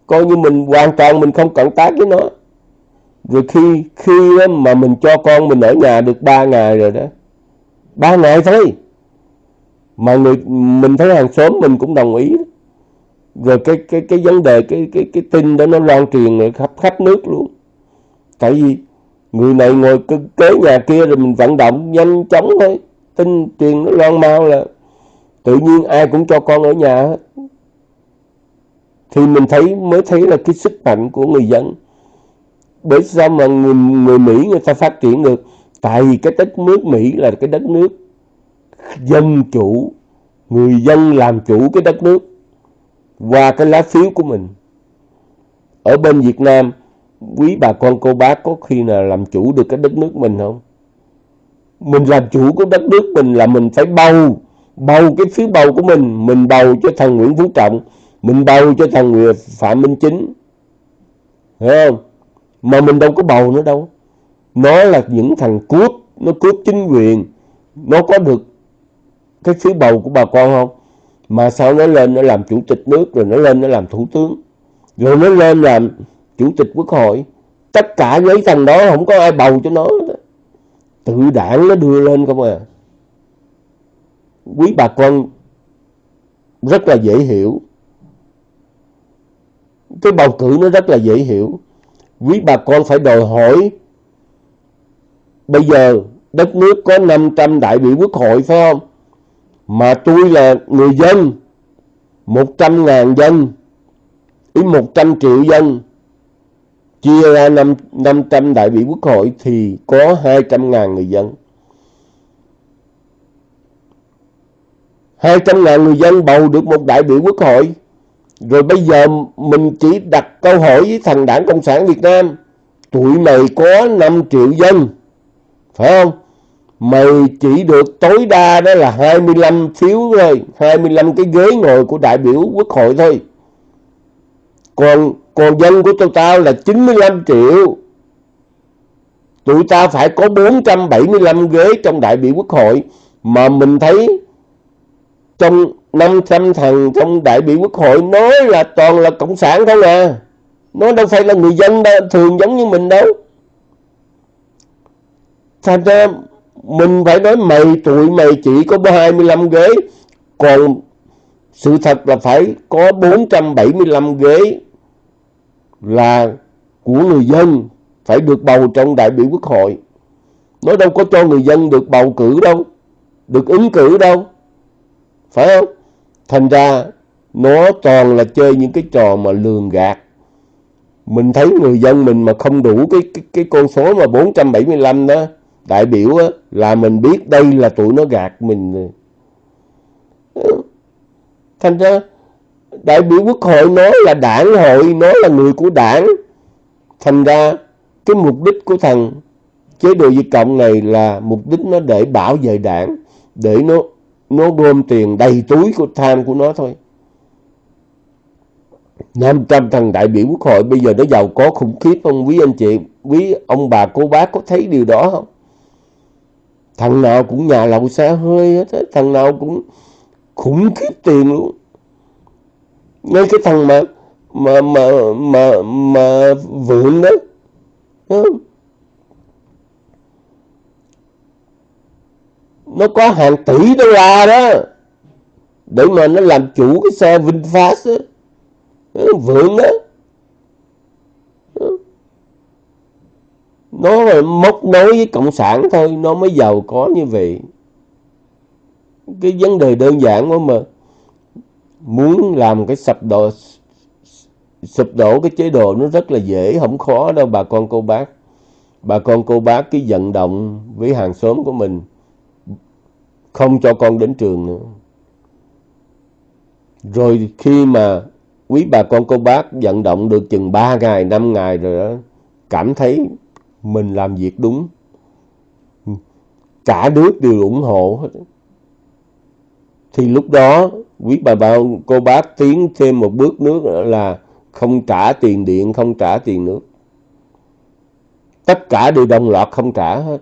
coi như mình hoàn toàn mình không cộng tác với nó rồi khi khi mà mình cho con mình ở nhà được ba ngày rồi đó, ba ngày thôi. Mà người, mình thấy hàng xóm mình cũng đồng ý rồi cái cái cái vấn đề, cái cái cái tin đó nó lan truyền khắp khắp nước luôn. Tại vì người này ngồi kế nhà kia rồi mình vận động nhanh chóng thôi. Tin truyền nó loan mau là tự nhiên ai cũng cho con ở nhà hết. Thì mình thấy, mới thấy là cái sức mạnh của người dân bởi sao mà người, người Mỹ người ta phát triển được? Tại vì cái đất nước Mỹ là cái đất nước dân chủ người dân làm chủ cái đất nước và cái lá phiếu của mình. Ở bên Việt Nam quý bà con cô bác có khi nào làm chủ được cái đất nước mình không? Mình làm chủ của đất nước mình là mình phải bầu bầu cái phiếu bầu của mình. Mình bầu cho thằng Nguyễn Phú Trọng mình bầu cho thằng Phạm Minh Chính. Hiểu không? Mà mình đâu có bầu nữa đâu. Nó là những thằng cướp, nó cướp chính quyền. Nó có được cái phiếu bầu của bà con không? Mà sao nó lên nó làm chủ tịch nước, rồi nó lên nó làm thủ tướng? Rồi nó lên làm chủ tịch quốc hội. Tất cả mấy thằng đó không có ai bầu cho nó tự đảng nó đưa lên không à. Quý bà con rất là dễ hiểu. Cái bầu cử nó rất là dễ hiểu quý bà con phải đòi hỏi bây giờ đất nước có 500 đại biểu quốc hội phải không? Mà tôi là người dân 100 ngàn dân ý 100 triệu dân chia ra 5, 500 đại biểu quốc hội thì có 200 ngàn người dân. 200 ngàn người dân bầu được một đại biểu quốc hội rồi bây giờ mình chỉ đặt câu hỏi với thằng đảng Cộng sản Việt Nam, tụi mày có 5 triệu dân, phải không? Mày chỉ được tối đa đó là 25 phiếu thôi 25 cái ghế ngồi của đại biểu quốc hội thôi. Còn còn dân của tụi tao là 95 triệu. Tụi tao phải có 475 ghế trong đại biểu quốc hội mà mình thấy trong 500 thằng trong đại biểu quốc hội nói là toàn là cộng sản không à. Nó đâu phải là người dân đâu, thường giống như mình đâu. Thành ra mình phải nói mày tụi mày chỉ có 25 ghế còn sự thật là phải có 475 ghế là của người dân phải được bầu trong đại biểu quốc hội. Nó đâu có cho người dân được bầu cử đâu được ứng cử đâu. Phải không? Thành ra nó toàn là chơi những cái trò mà lường gạt. Mình thấy người dân mình mà không đủ cái cái, cái con số mà 475 đó đại biểu á, là mình biết đây là tụi nó gạt mình thành ra đại biểu quốc hội nói là đảng hội nói là người của đảng. Thành ra cái mục đích của thằng chế độ diệt cộng này là mục đích nó để bảo vệ đảng để nó nó gom tiền đầy túi của tham của nó thôi. 500 thằng đại biểu quốc hội, bây giờ nó giàu có khủng khiếp không? Quý anh chị, quý ông bà, cô bác có thấy điều đó không? Thằng nào cũng nhà lậu xe hơi hết thằng nào cũng khủng khiếp tiền luôn. Ngay cái thằng mà mà mà mà mà vượng đó nó có hàng tỷ đô la đó. Để mà nó làm chủ cái xe VinFast đó. vượng đó nó là móc nối với cộng sản thôi, nó mới giàu có như vậy. Cái vấn đề đơn giản quá mà muốn làm cái sập đổ, sụp đổ cái chế độ nó rất là dễ, không khó đâu bà con cô bác. Bà con cô bác cái vận động với hàng xóm của mình không cho con đến trường nữa. Rồi khi mà quý bà con, cô bác vận động được chừng 3 ngày 5 ngày rồi đó, cảm thấy mình làm việc đúng. Cả nước đều ủng hộ hết. Thì lúc đó, quý bà bà cô bác tiến thêm một bước nữa là không trả tiền điện, không trả tiền nước. Tất cả đều đồng loạt không trả hết.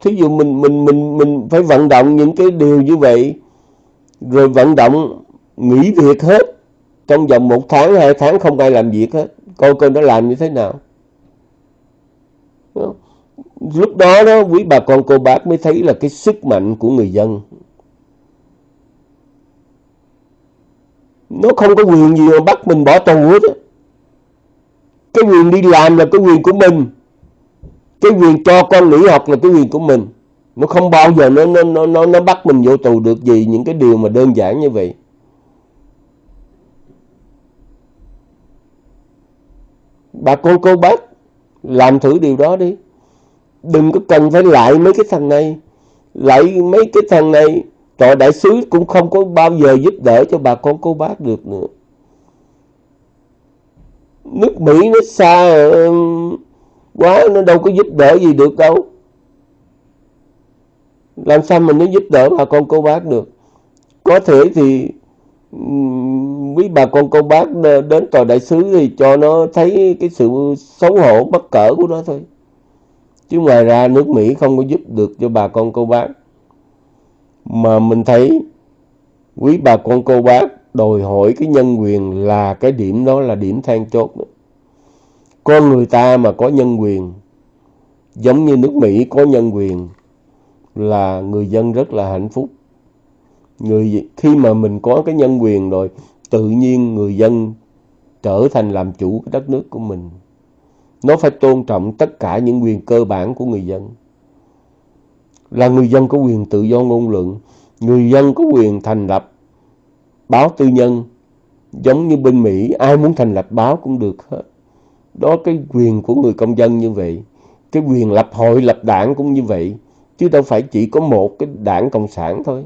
Thí dụ mình mình mình mình phải vận động những cái điều như vậy, rồi vận động nghỉ việc hết, trong vòng một tháng, hai tháng không ai làm việc hết, coi coi nó làm như thế nào. Lúc đó đó, quý bà con cô bác mới thấy là cái sức mạnh của người dân. Nó không có quyền gì mà bắt mình bỏ tù hết cái quyền đi làm là cái quyền của mình cái quyền cho con nghỉ học là cái quyền của mình. Nó không bao giờ nó nó nó nó bắt mình vô tù được gì những cái điều mà đơn giản như vậy. Bà con cô bác, làm thử điều đó đi. Đừng có cần phải lại mấy cái thằng này. Lại mấy cái thằng này tọa đại sứ cũng không có bao giờ giúp đỡ cho bà con cô bác được nữa. Nước Mỹ nó xa quá nó đâu có giúp đỡ gì được đâu. Làm sao mình nó giúp đỡ bà con cô bác được? Có thể thì quý bà con cô bác đến tòa đại sứ thì cho nó thấy cái sự xấu hổ, bất cỡ của nó thôi. Chứ ngoài ra nước Mỹ không có giúp được cho bà con cô bác. Mà mình thấy quý bà con cô bác đòi hỏi cái nhân quyền là cái điểm đó là điểm than chốt đó con người ta mà có nhân quyền, giống như nước Mỹ có nhân quyền, là người dân rất là hạnh phúc. Người khi mà mình có cái nhân quyền rồi, tự nhiên người dân trở thành làm chủ cái đất nước của mình. Nó phải tôn trọng tất cả những quyền cơ bản của người dân. Là người dân có quyền tự do ngôn luận, người dân có quyền thành lập báo tư nhân, giống như bên Mỹ, ai muốn thành lập báo cũng được hết đó, cái quyền của người công dân như vậy, cái quyền lập hội, lập đảng cũng như vậy, chứ đâu phải chỉ có một cái đảng cộng sản thôi.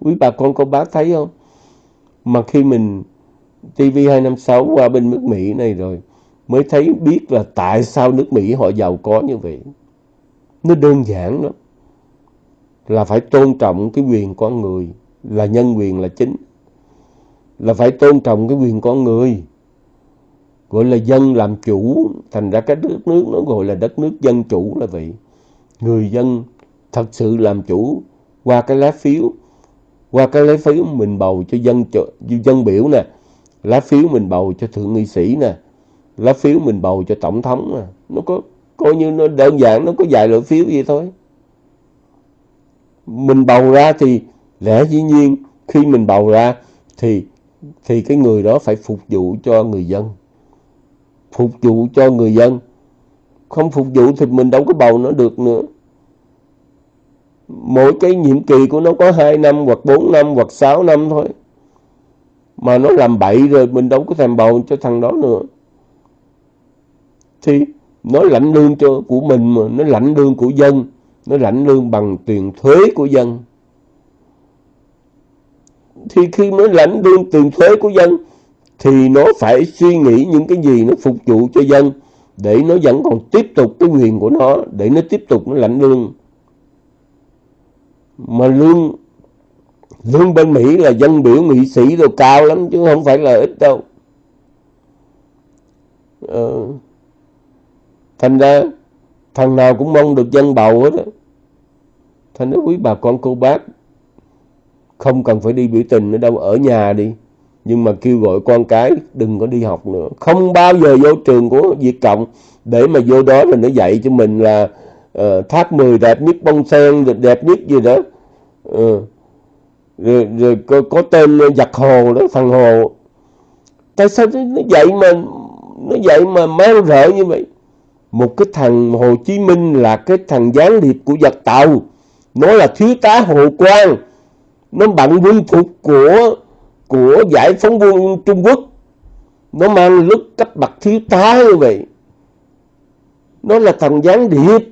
Quý bà con, cô bác thấy không? Mà khi mình TV256 qua bên nước Mỹ này rồi, mới thấy biết là tại sao nước Mỹ họ giàu có như vậy. Nó đơn giản lắm. Là phải tôn trọng cái quyền con người, là nhân quyền là chính. Là phải tôn trọng cái quyền con người gọi là dân làm chủ, thành ra cái đất nước nó gọi là đất nước dân chủ là vậy. Người dân thật sự làm chủ, qua cái lá phiếu, qua cái lá phiếu mình bầu cho dân dân biểu nè, lá phiếu mình bầu cho thượng nghị sĩ nè, lá phiếu mình bầu cho tổng thống nè, nó có, coi như nó đơn giản, nó có vài loại phiếu vậy thôi. Mình bầu ra thì lẽ dĩ nhiên, khi mình bầu ra thì thì cái người đó phải phục vụ cho người dân phục vụ cho người dân. Không phục vụ thì mình đâu có bầu nó được nữa. Mỗi cái nhiệm kỳ của nó có 2 năm hoặc 4 năm hoặc 6 năm thôi. Mà nó làm bậy rồi mình đâu có thèm bầu cho thằng đó nữa. Thì nó lãnh lương cho của mình mà, nó lãnh lương của dân, nó lãnh lương bằng tiền thuế của dân. Thì khi mới lãnh lương tiền thuế của dân thì nó phải suy nghĩ những cái gì nó phục vụ cho dân để nó vẫn còn tiếp tục cái quyền của nó để nó tiếp tục nó lãnh lương. Mà lương lương bên Mỹ là dân biểu nghị sĩ rồi cao lắm chứ không phải là ít đâu. Ờ, thành ra thằng nào cũng mong được dân bầu hết á. Thành ra quý bà con cô bác không cần phải đi biểu tình nữa đâu ở nhà đi nhưng mà kêu gọi con cái đừng có đi học nữa. Không bao giờ vô trường của Việt Cộng để mà vô đó là nó dạy cho mình là uh, tháp 10 đẹp nhất bông sen đẹp nhất gì đó. Uh, rồi, rồi có, có tên giặc hồ đó thằng hồ. Tại sao nó dạy mà nó dạy mà mang rợ như vậy? Một cái thằng Hồ Chí Minh là cái thằng gián điệp của giặc tàu. Nó là thiếu tá Hồ Quang. Nó bận quân phục của của giải phóng quân Trung Quốc. Nó mang lúc cấp bậc thiếu tá như vậy. Nó là thằng gián điệp.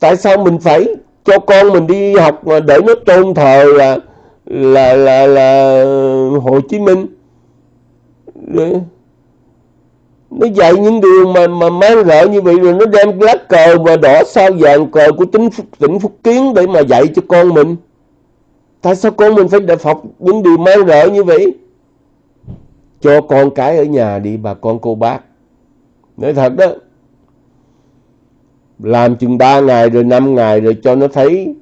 Tại sao mình phải cho con mình đi học mà để nó tôn thờ là là là là Hồ Chí Minh? Để, nó dạy những điều mà mà mang rợ như vậy rồi nó đem lá cờ và đỏ sao vàng cờ của tỉnh tỉnh Phúc Kiến để mà dạy cho con mình tại sao con mình phải đập học những điều mang rợ như vậy? Cho con cái ở nhà đi, bà con cô bác. Nói thật đó, làm chừng 3 ngày rồi 5 ngày rồi cho nó thấy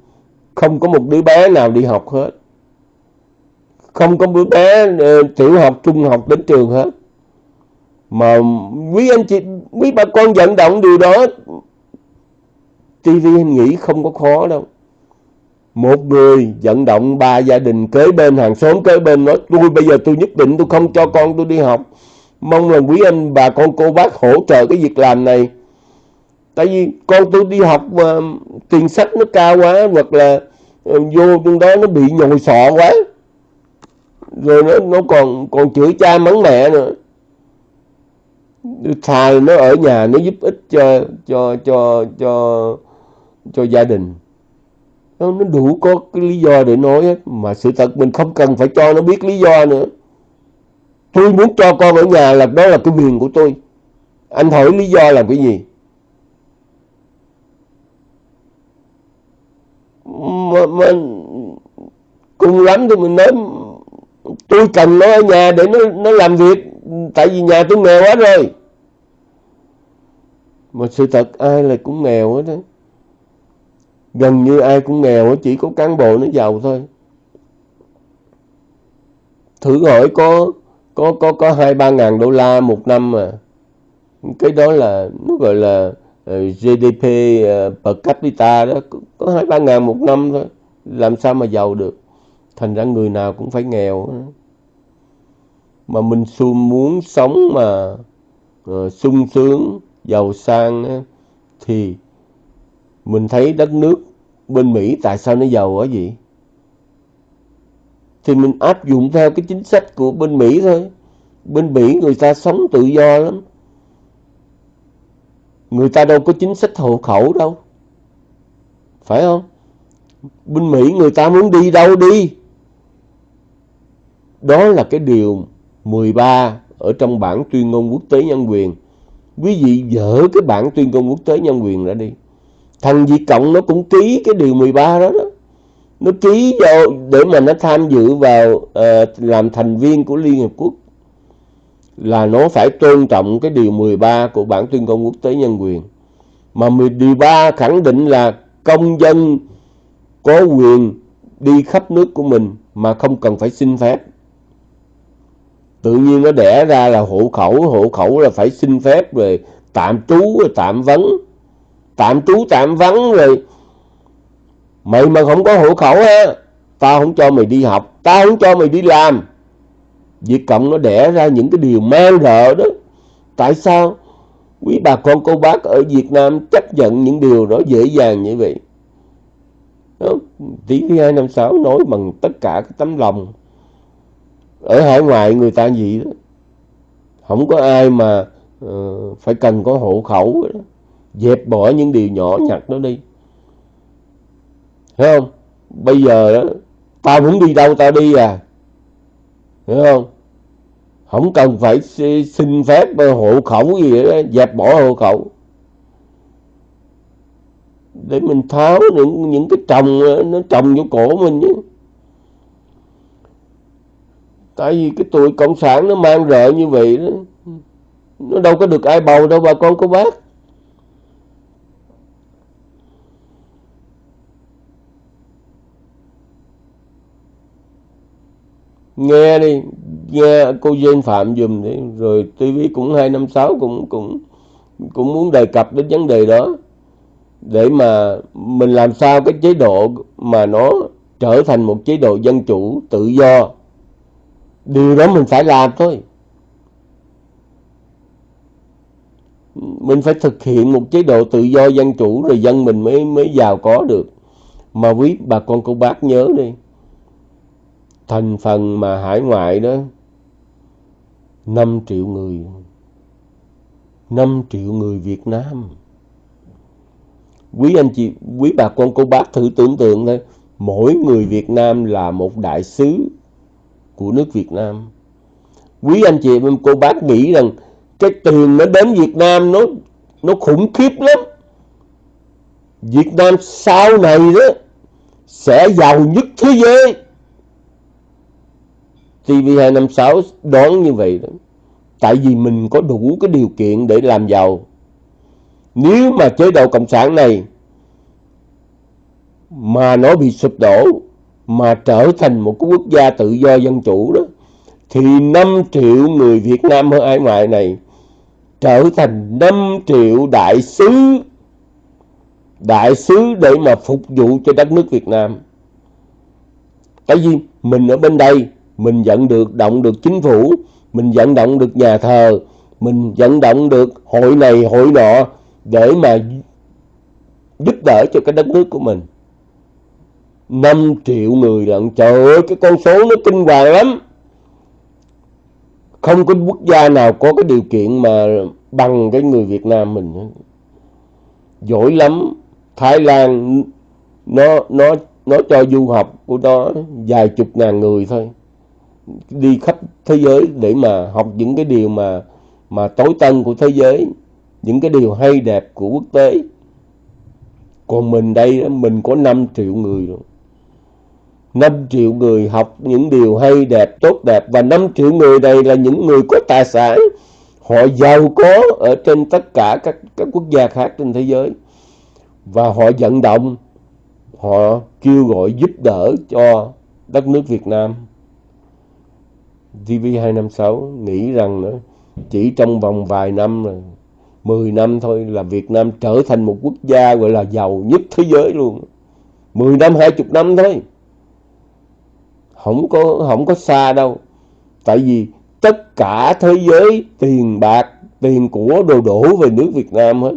không có một đứa bé nào đi học hết. Không có đứa bé ờ, tiểu học, trung học đến trường hết. Mà quý anh chị, quý bà con vận động điều đó TV anh nghĩ không có khó đâu một người vận động ba gia đình kế bên, hàng xóm kế bên nói, tôi, bây giờ tôi nhất định tôi không cho con tôi đi học. Mong là quý anh bà con cô bác hỗ trợ cái việc làm này. Tại vì con tôi đi học mà tiền sách nó cao quá, hoặc là ờ, vô trong đó nó bị nhồi sọ quá. Rồi nó nó còn còn chửi cha mắng mẹ nữa. Thà nó ở nhà nó giúp ích cho cho cho cho cho gia đình nó đủ có cái lý do để nói hết mà sự thật mình không cần phải cho nó biết lý do nữa. Tôi muốn cho con ở nhà là đó là cái quyền của tôi. Anh hỏi lý do là cái gì? Mà, mà cùng lắm thì mình nói tôi cần nó ở nhà để nó nó làm việc. Tại vì nhà tôi nghèo quá rồi. Mà sự thật ai là cũng nghèo hết đấy gần như ai cũng nghèo chỉ có cán bộ nó giàu thôi. Thử hỏi có có có có hai ba ngàn đô la một năm mà. Cái đó là nó gọi là ờ, GDP ờ, per capita đó. Có hai ba ngàn một năm thôi. Làm sao mà giàu được? Thành ra người nào cũng phải nghèo mà mình xu muốn sống mà uh, sung sướng giàu sang thì mình thấy đất nước bên Mỹ tại sao nó giàu quá vậy? Thì mình áp dụng theo cái chính sách của bên Mỹ thôi. Bên Mỹ người ta sống tự do lắm. Người ta đâu có chính sách hộ khẩu đâu. Phải không? Bên Mỹ người ta muốn đi đâu đi. Đó là cái điều 13 ở trong bản tuyên ngôn quốc tế nhân quyền. Quý vị dỡ cái bản tuyên ngôn quốc tế nhân quyền ra đi thằng Việt Cộng nó cũng ký cái điều 13 đó đó. Nó ký vô để mà nó tham dự vào uh, làm thành viên của Liên Hiệp Quốc. Là nó phải tôn trọng cái điều 13 của bản tuyên ngôn quốc tế nhân quyền. Mà điều 13 khẳng định là công dân có quyền đi khắp nước của mình mà không cần phải xin phép. Tự nhiên nó đẻ ra là hộ khẩu hộ khẩu là phải xin phép rồi tạm trú tạm vấn tạm trú tạm vắng rồi. Mày mà không có hộ khẩu ha tao không cho mày đi học tao không cho mày đi làm. Việt Cộng nó đẻ ra những cái điều man rợ đó. Tại sao quý bà con cô bác ở Việt Nam chấp nhận những điều đó dễ dàng như vậy? Tiếng việt hai năm sáu nói bằng tất cả cái tấm lòng. Ở hải ngoại người ta gì đó. Không có ai mà uh, phải cần có hộ khẩu đó dẹp bỏ những điều nhỏ nhặt đó đi. Thấy không? Bây giờ đó tao muốn đi đâu tao đi à. Hiểu không? Không cần phải xin phép hộ khẩu gì đó dẹp bỏ hộ khẩu. Để mình tháo những những cái trồng nó trồng vô cổ mình chứ tại vì cái tuổi cộng sản nó mang rợ như vậy đó nó đâu có được ai bầu đâu bà con cô bác nghe đi, nghe cô Duyên Phạm dùm đi, rồi TV cũng 256 cũng cũng cũng muốn đề cập đến vấn đề đó, để mà mình làm sao cái chế độ mà nó trở thành một chế độ dân chủ tự do. Điều đó mình phải làm thôi. Mình phải thực hiện một chế độ tự do dân chủ, rồi dân mình mới mới giàu có được. Mà quý bà con, cô bác nhớ đi thành phần mà hải ngoại đó 5 triệu người 5 triệu người Việt Nam. Quý anh chị, quý bà con, cô bác thử tưởng tượng thôi, mỗi người Việt Nam là một đại sứ của nước Việt Nam. Quý anh chị, cô bác nghĩ rằng cái tiền nó đến Việt Nam nó nó khủng khiếp lắm. Việt Nam sau này đó sẽ giàu nhất thế giới. TV256 đoán như vậy đó. Tại vì mình có đủ cái điều kiện để làm giàu. Nếu mà chế độ Cộng sản này mà nó bị sụp đổ, mà trở thành một cái quốc gia tự do dân chủ đó, thì 5 triệu người Việt Nam ở hải ngoại này trở thành 5 triệu đại sứ đại sứ để mà phục vụ cho đất nước Việt Nam. Tại vì mình ở bên đây mình vận được động được chính phủ, mình vận động được nhà thờ, mình vận động được hội này, hội nọ để mà giúp đỡ cho cái đất nước của mình. 5 triệu người lận, trời ơi, cái con số nó kinh hoàng lắm. Không có quốc gia nào có cái điều kiện mà bằng cái người Việt Nam mình giỏi lắm. Thái Lan, nó nó nó cho du học của nó vài chục ngàn người thôi đi khắp thế giới để mà học những cái điều mà mà tối tân của thế giới, những cái điều hay đẹp của quốc tế. Còn mình đây mình có 5 triệu người rồi. 5 triệu người học những điều hay đẹp, tốt đẹp. Và 5 triệu người này là những người có tài sản. Họ giàu có ở trên tất cả các các quốc gia khác trên thế giới. Và họ vận động, họ kêu gọi giúp đỡ cho đất nước Việt Nam. TV256 nghĩ rằng nữa, chỉ trong vòng vài năm rồi 10 năm thôi là Việt Nam trở thành một quốc gia gọi là giàu nhất thế giới luôn. 10 năm 20 năm thôi. Không có không có xa đâu. Tại vì tất cả thế giới, tiền bạc, tiền của đồ đổ về nước Việt Nam hết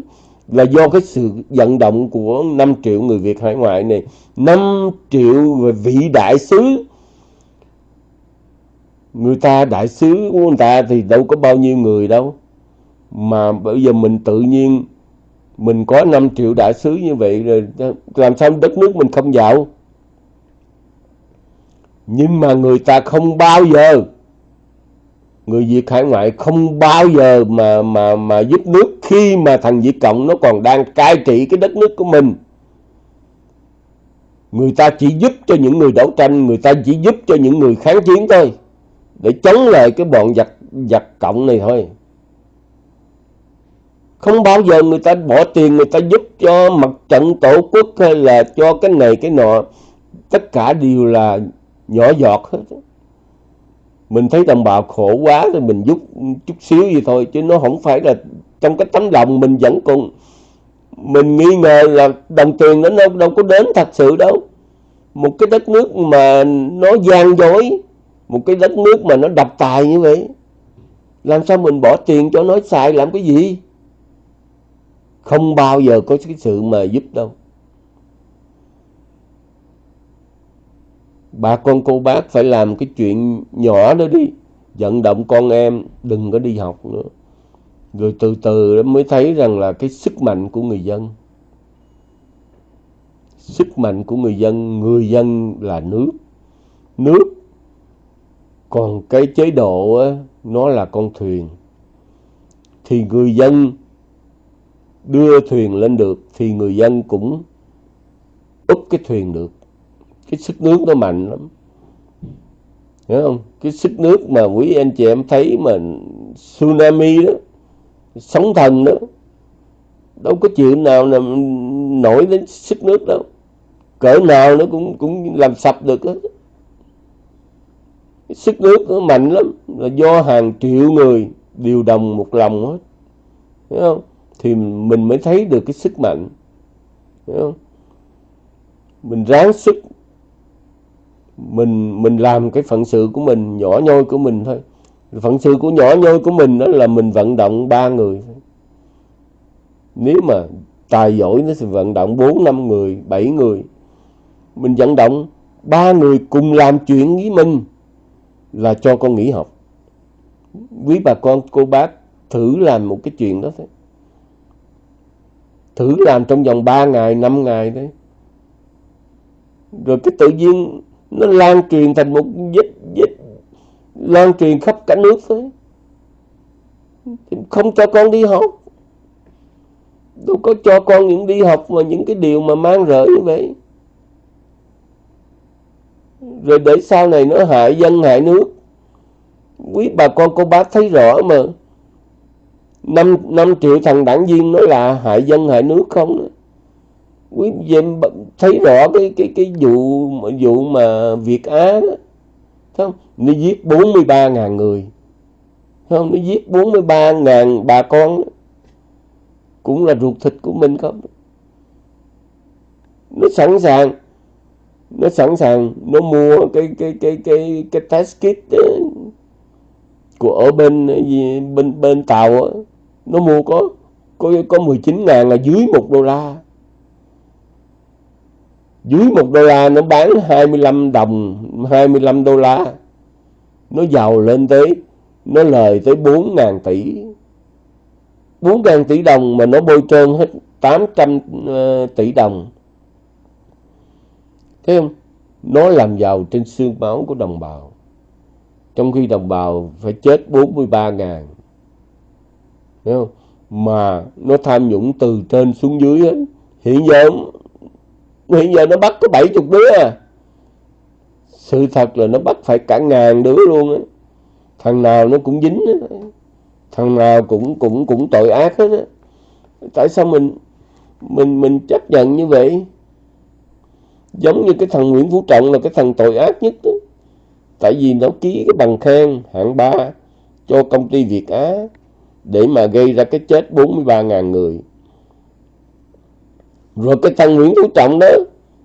là do cái sự vận động của 5 triệu người Việt hải ngoại này 5 triệu vị đại sứ người ta đại sứ của người ta thì đâu có bao nhiêu người đâu mà bây giờ mình tự nhiên mình có 5 triệu đại sứ như vậy rồi làm sao đất nước mình không giàu nhưng mà người ta không bao giờ người Việt hải ngoại không bao giờ mà mà mà giúp nước khi mà thằng Việt Cộng nó còn đang cai trị cái đất nước của mình. Người ta chỉ giúp cho những người đấu tranh, người ta chỉ giúp cho những người kháng chiến thôi. Để chống lại cái bọn giặc giặc cộng này thôi. Không bao giờ người ta bỏ tiền người ta giúp cho mặt trận tổ quốc hay là cho cái này cái nọ. Tất cả đều là nhỏ giọt hết mình thấy đồng bào khổ quá thì mình giúp chút xíu gì thôi chứ nó không phải là trong cái tấm lòng mình vẫn còn mình nghi ngờ là đồng tiền nó đâu, đâu có đến thật sự đâu một cái đất nước mà nó gian dối một cái đất nước mà nó đập tài như vậy, làm sao mình bỏ tiền cho nó xài, làm cái gì? Không bao giờ có cái sự mà giúp đâu. Bà con cô bác phải làm cái chuyện nhỏ đó đi, vận động con em đừng có đi học nữa. Rồi từ từ mới thấy rằng là cái sức mạnh của người dân. Sức mạnh của người dân người dân là nước. Nước còn cái chế độ á, nó là con thuyền. Thì người dân đưa thuyền lên được thì người dân cũng úp cái thuyền được. Cái sức nước nó mạnh lắm. Hiểu không? Cái sức nước mà quý anh chị em thấy mà tsunami đó sóng thần đó đâu có chuyện nào là nổi đến sức nước đâu. Cỡ nào nó cũng cũng làm sập được sức nước nó mạnh lắm, là do hàng triệu người điều đồng một lòng hết. Hiểu không? Thì mình mới thấy được cái sức mạnh. Hiểu không? Mình ráng sức. Mình mình làm cái phận sự của mình, nhỏ nhoi của mình thôi. Phận sự của nhỏ nhoi của mình đó là mình vận động ba người nếu mà tài giỏi nó sẽ vận động bốn, năm người, bảy người. Mình vận động ba người cùng làm chuyện với mình là cho con nghỉ học. Quý bà con, cô bác thử làm một cái chuyện đó thôi. Thử làm trong vòng 3 ngày 5 ngày đấy. Rồi cái tự nhiên nó lan truyền thành một dịch dịch lan truyền khắp cả nước thôi. Không cho con đi học. Đâu có cho con những đi học mà những cái điều mà mang rỡ như vậy rồi để sau này nó hại dân, hại nước. Quý bà con, cô bác thấy rõ mà. Năm năm triệu thằng đảng viên nói là hại dân, hại nước không quý vị thấy rõ cái cái cái vụ vụ mà Việt Á đó. Không? Nó giết 43 ngàn người. Không? Nó giết 43 ngàn bà con đó. cũng là ruột thịt của mình không? Nó sẵn sàng nó sẵn sàng nó mua cái cái cái cái cái test kit đó, của ở bên gì bên bên tàu đó. nó mua có có có 19 ngàn là dưới một đô la. Dưới một đô la nó bán 25 đồng 25 đô la. Nó giàu lên tới nó lời tới 4 ngàn tỷ. 4 ngàn tỷ đồng mà nó bôi trơn hết 800 ờ, tỷ đồng thấy không nó làm giàu trên xương máu của đồng bào. Trong khi đồng bào phải chết 43 ngàn. Thấy không? Mà nó tham nhũng từ trên xuống dưới ấy. hiện giờ hiện giờ nó bắt có 70 đứa à. Sự thật là nó bắt phải cả ngàn đứa luôn á. Thằng nào nó cũng dính á. Thằng nào cũng cũng cũng tội ác hết á. Tại sao mình mình mình chấp nhận như vậy? Giống như cái thằng Nguyễn Phú Trọng là cái thằng tội ác nhất đó. tại vì nó ký cái bằng khen hạng ba cho công ty Việt Á để mà gây ra cái chết 43.000 người. Rồi cái thằng Nguyễn Phú Trọng đó,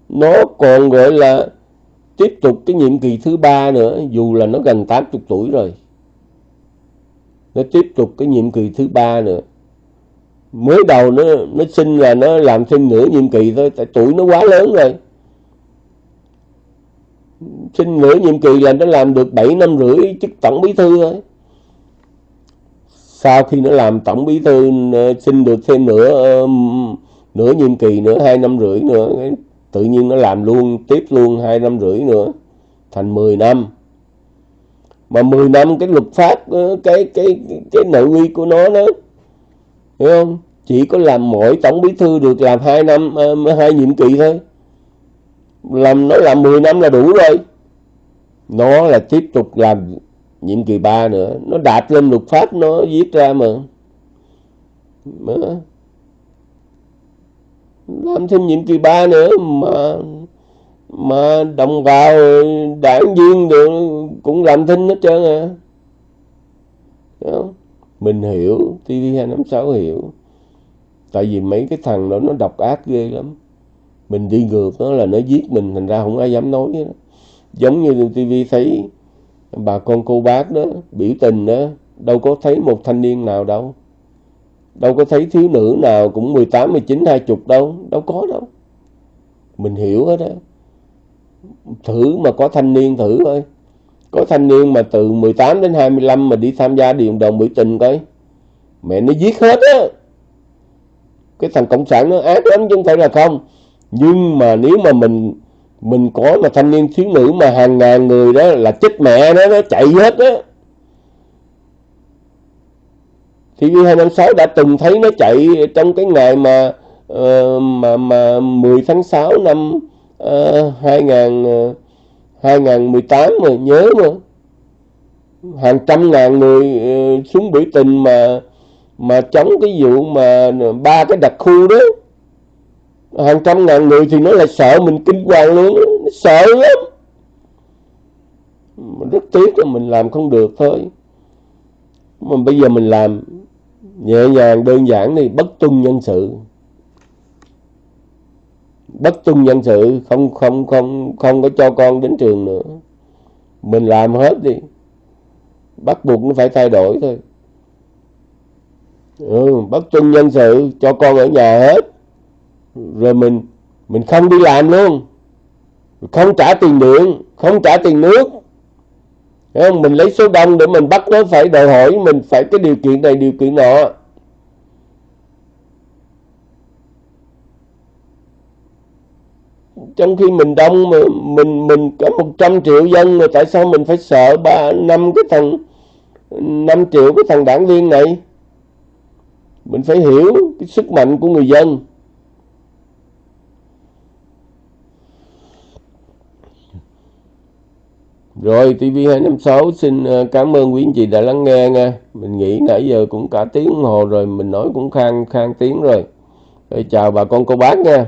nó còn gọi là tiếp tục cái nhiệm kỳ thứ ba nữa, dù là nó gần 80 tuổi rồi. Nó tiếp tục cái nhiệm kỳ thứ ba nữa. Mới đầu nó nó xin là nó làm thêm nửa nhiệm kỳ thôi, tại tuổi nó quá lớn rồi xin nửa nhiệm kỳ là nó làm được 7 năm rưỡi chức tổng bí thư thôi. Sau khi nó làm tổng bí thư xin được thêm nửa nửa nhiệm kỳ nữa, hai năm rưỡi nữa. Tự nhiên nó làm luôn, tiếp luôn hai năm rưỡi nữa, thành 10 năm. Mà 10 năm cái luật pháp ờ, cái cái cái nội quy của nó đó, hiểu không? Chỉ có làm mỗi tổng bí thư được làm hai năm hai nhiệm kỳ thôi làm nó làm 10 năm là đủ rồi. Nó là tiếp tục làm nhiệm kỳ 3 nữa. Nó đạp lên luật pháp, nó viết ra mà. Mà làm thêm nhiệm kỳ 3 nữa mà mà đồng vào đảng viên được cũng làm thinh hết trơn à. Mình hiểu TV256 hiểu. Tại vì mấy cái thằng đó nó độc ác ghê lắm mình đi ngược nó là nó giết mình thành ra không ai dám nói đó. giống như tivi thấy bà con cô bác đó biểu tình đó đâu có thấy một thanh niên nào đâu. Đâu có thấy thiếu nữ nào cũng 18, 19, 20 đâu đâu có đâu. Mình hiểu hết đó thử mà có thanh niên thử thôi có thanh niên mà từ 18 đến 25 mà đi tham gia điện đồng biểu tình coi. Mẹ nó giết hết á. Cái thằng cộng sản nó ác lắm chứ không phải là không nhưng mà nếu mà mình mình có mà thanh niên thiếu nữ mà hàng ngàn người đó là chết mẹ nó nó chạy hết đó thì V256 đã từng thấy nó chạy trong cái ngày mà uh, mà mà 10 tháng 6 năm uh, 2000 uh, 2018 mà nhớ mà hàng trăm ngàn người uh, xuống biểu tình mà mà chống cái vụ mà ba cái đặc khu đó hàng trăm ngàn người thì nó lại sợ mình kinh hoàng luôn nó sợ lắm. Mình rất tiếc là mình làm không được thôi. Mà bây giờ mình làm nhẹ nhàng đơn giản đi bất tuân nhân sự. Bất tuân nhân sự không không không không có cho con đến trường nữa. Mình làm hết đi. Bắt buộc nó phải thay đổi thôi. Ừ, bất tuân nhân sự cho con ở nhà hết rồi mình mình không đi làm luôn. Không trả tiền điện, không trả tiền nước. Không? mình lấy số đông để mình bắt nó phải đòi hỏi mình phải cái điều kiện này, điều kiện nọ. Trong khi mình đông mà mình mình có 100 triệu dân mà tại sao mình phải sợ ba, năm cái thằng 5 triệu cái thằng đảng viên này? Mình phải hiểu cái sức mạnh của người dân. Rồi TV256 xin ờ, cảm ơn quý anh chị đã lắng nghe nha. Mình nghĩ nãy giờ cũng cả tiếng hồ rồi, mình nói cũng khang khang tiếng rồi. Rồi chào bà con cô bác nha.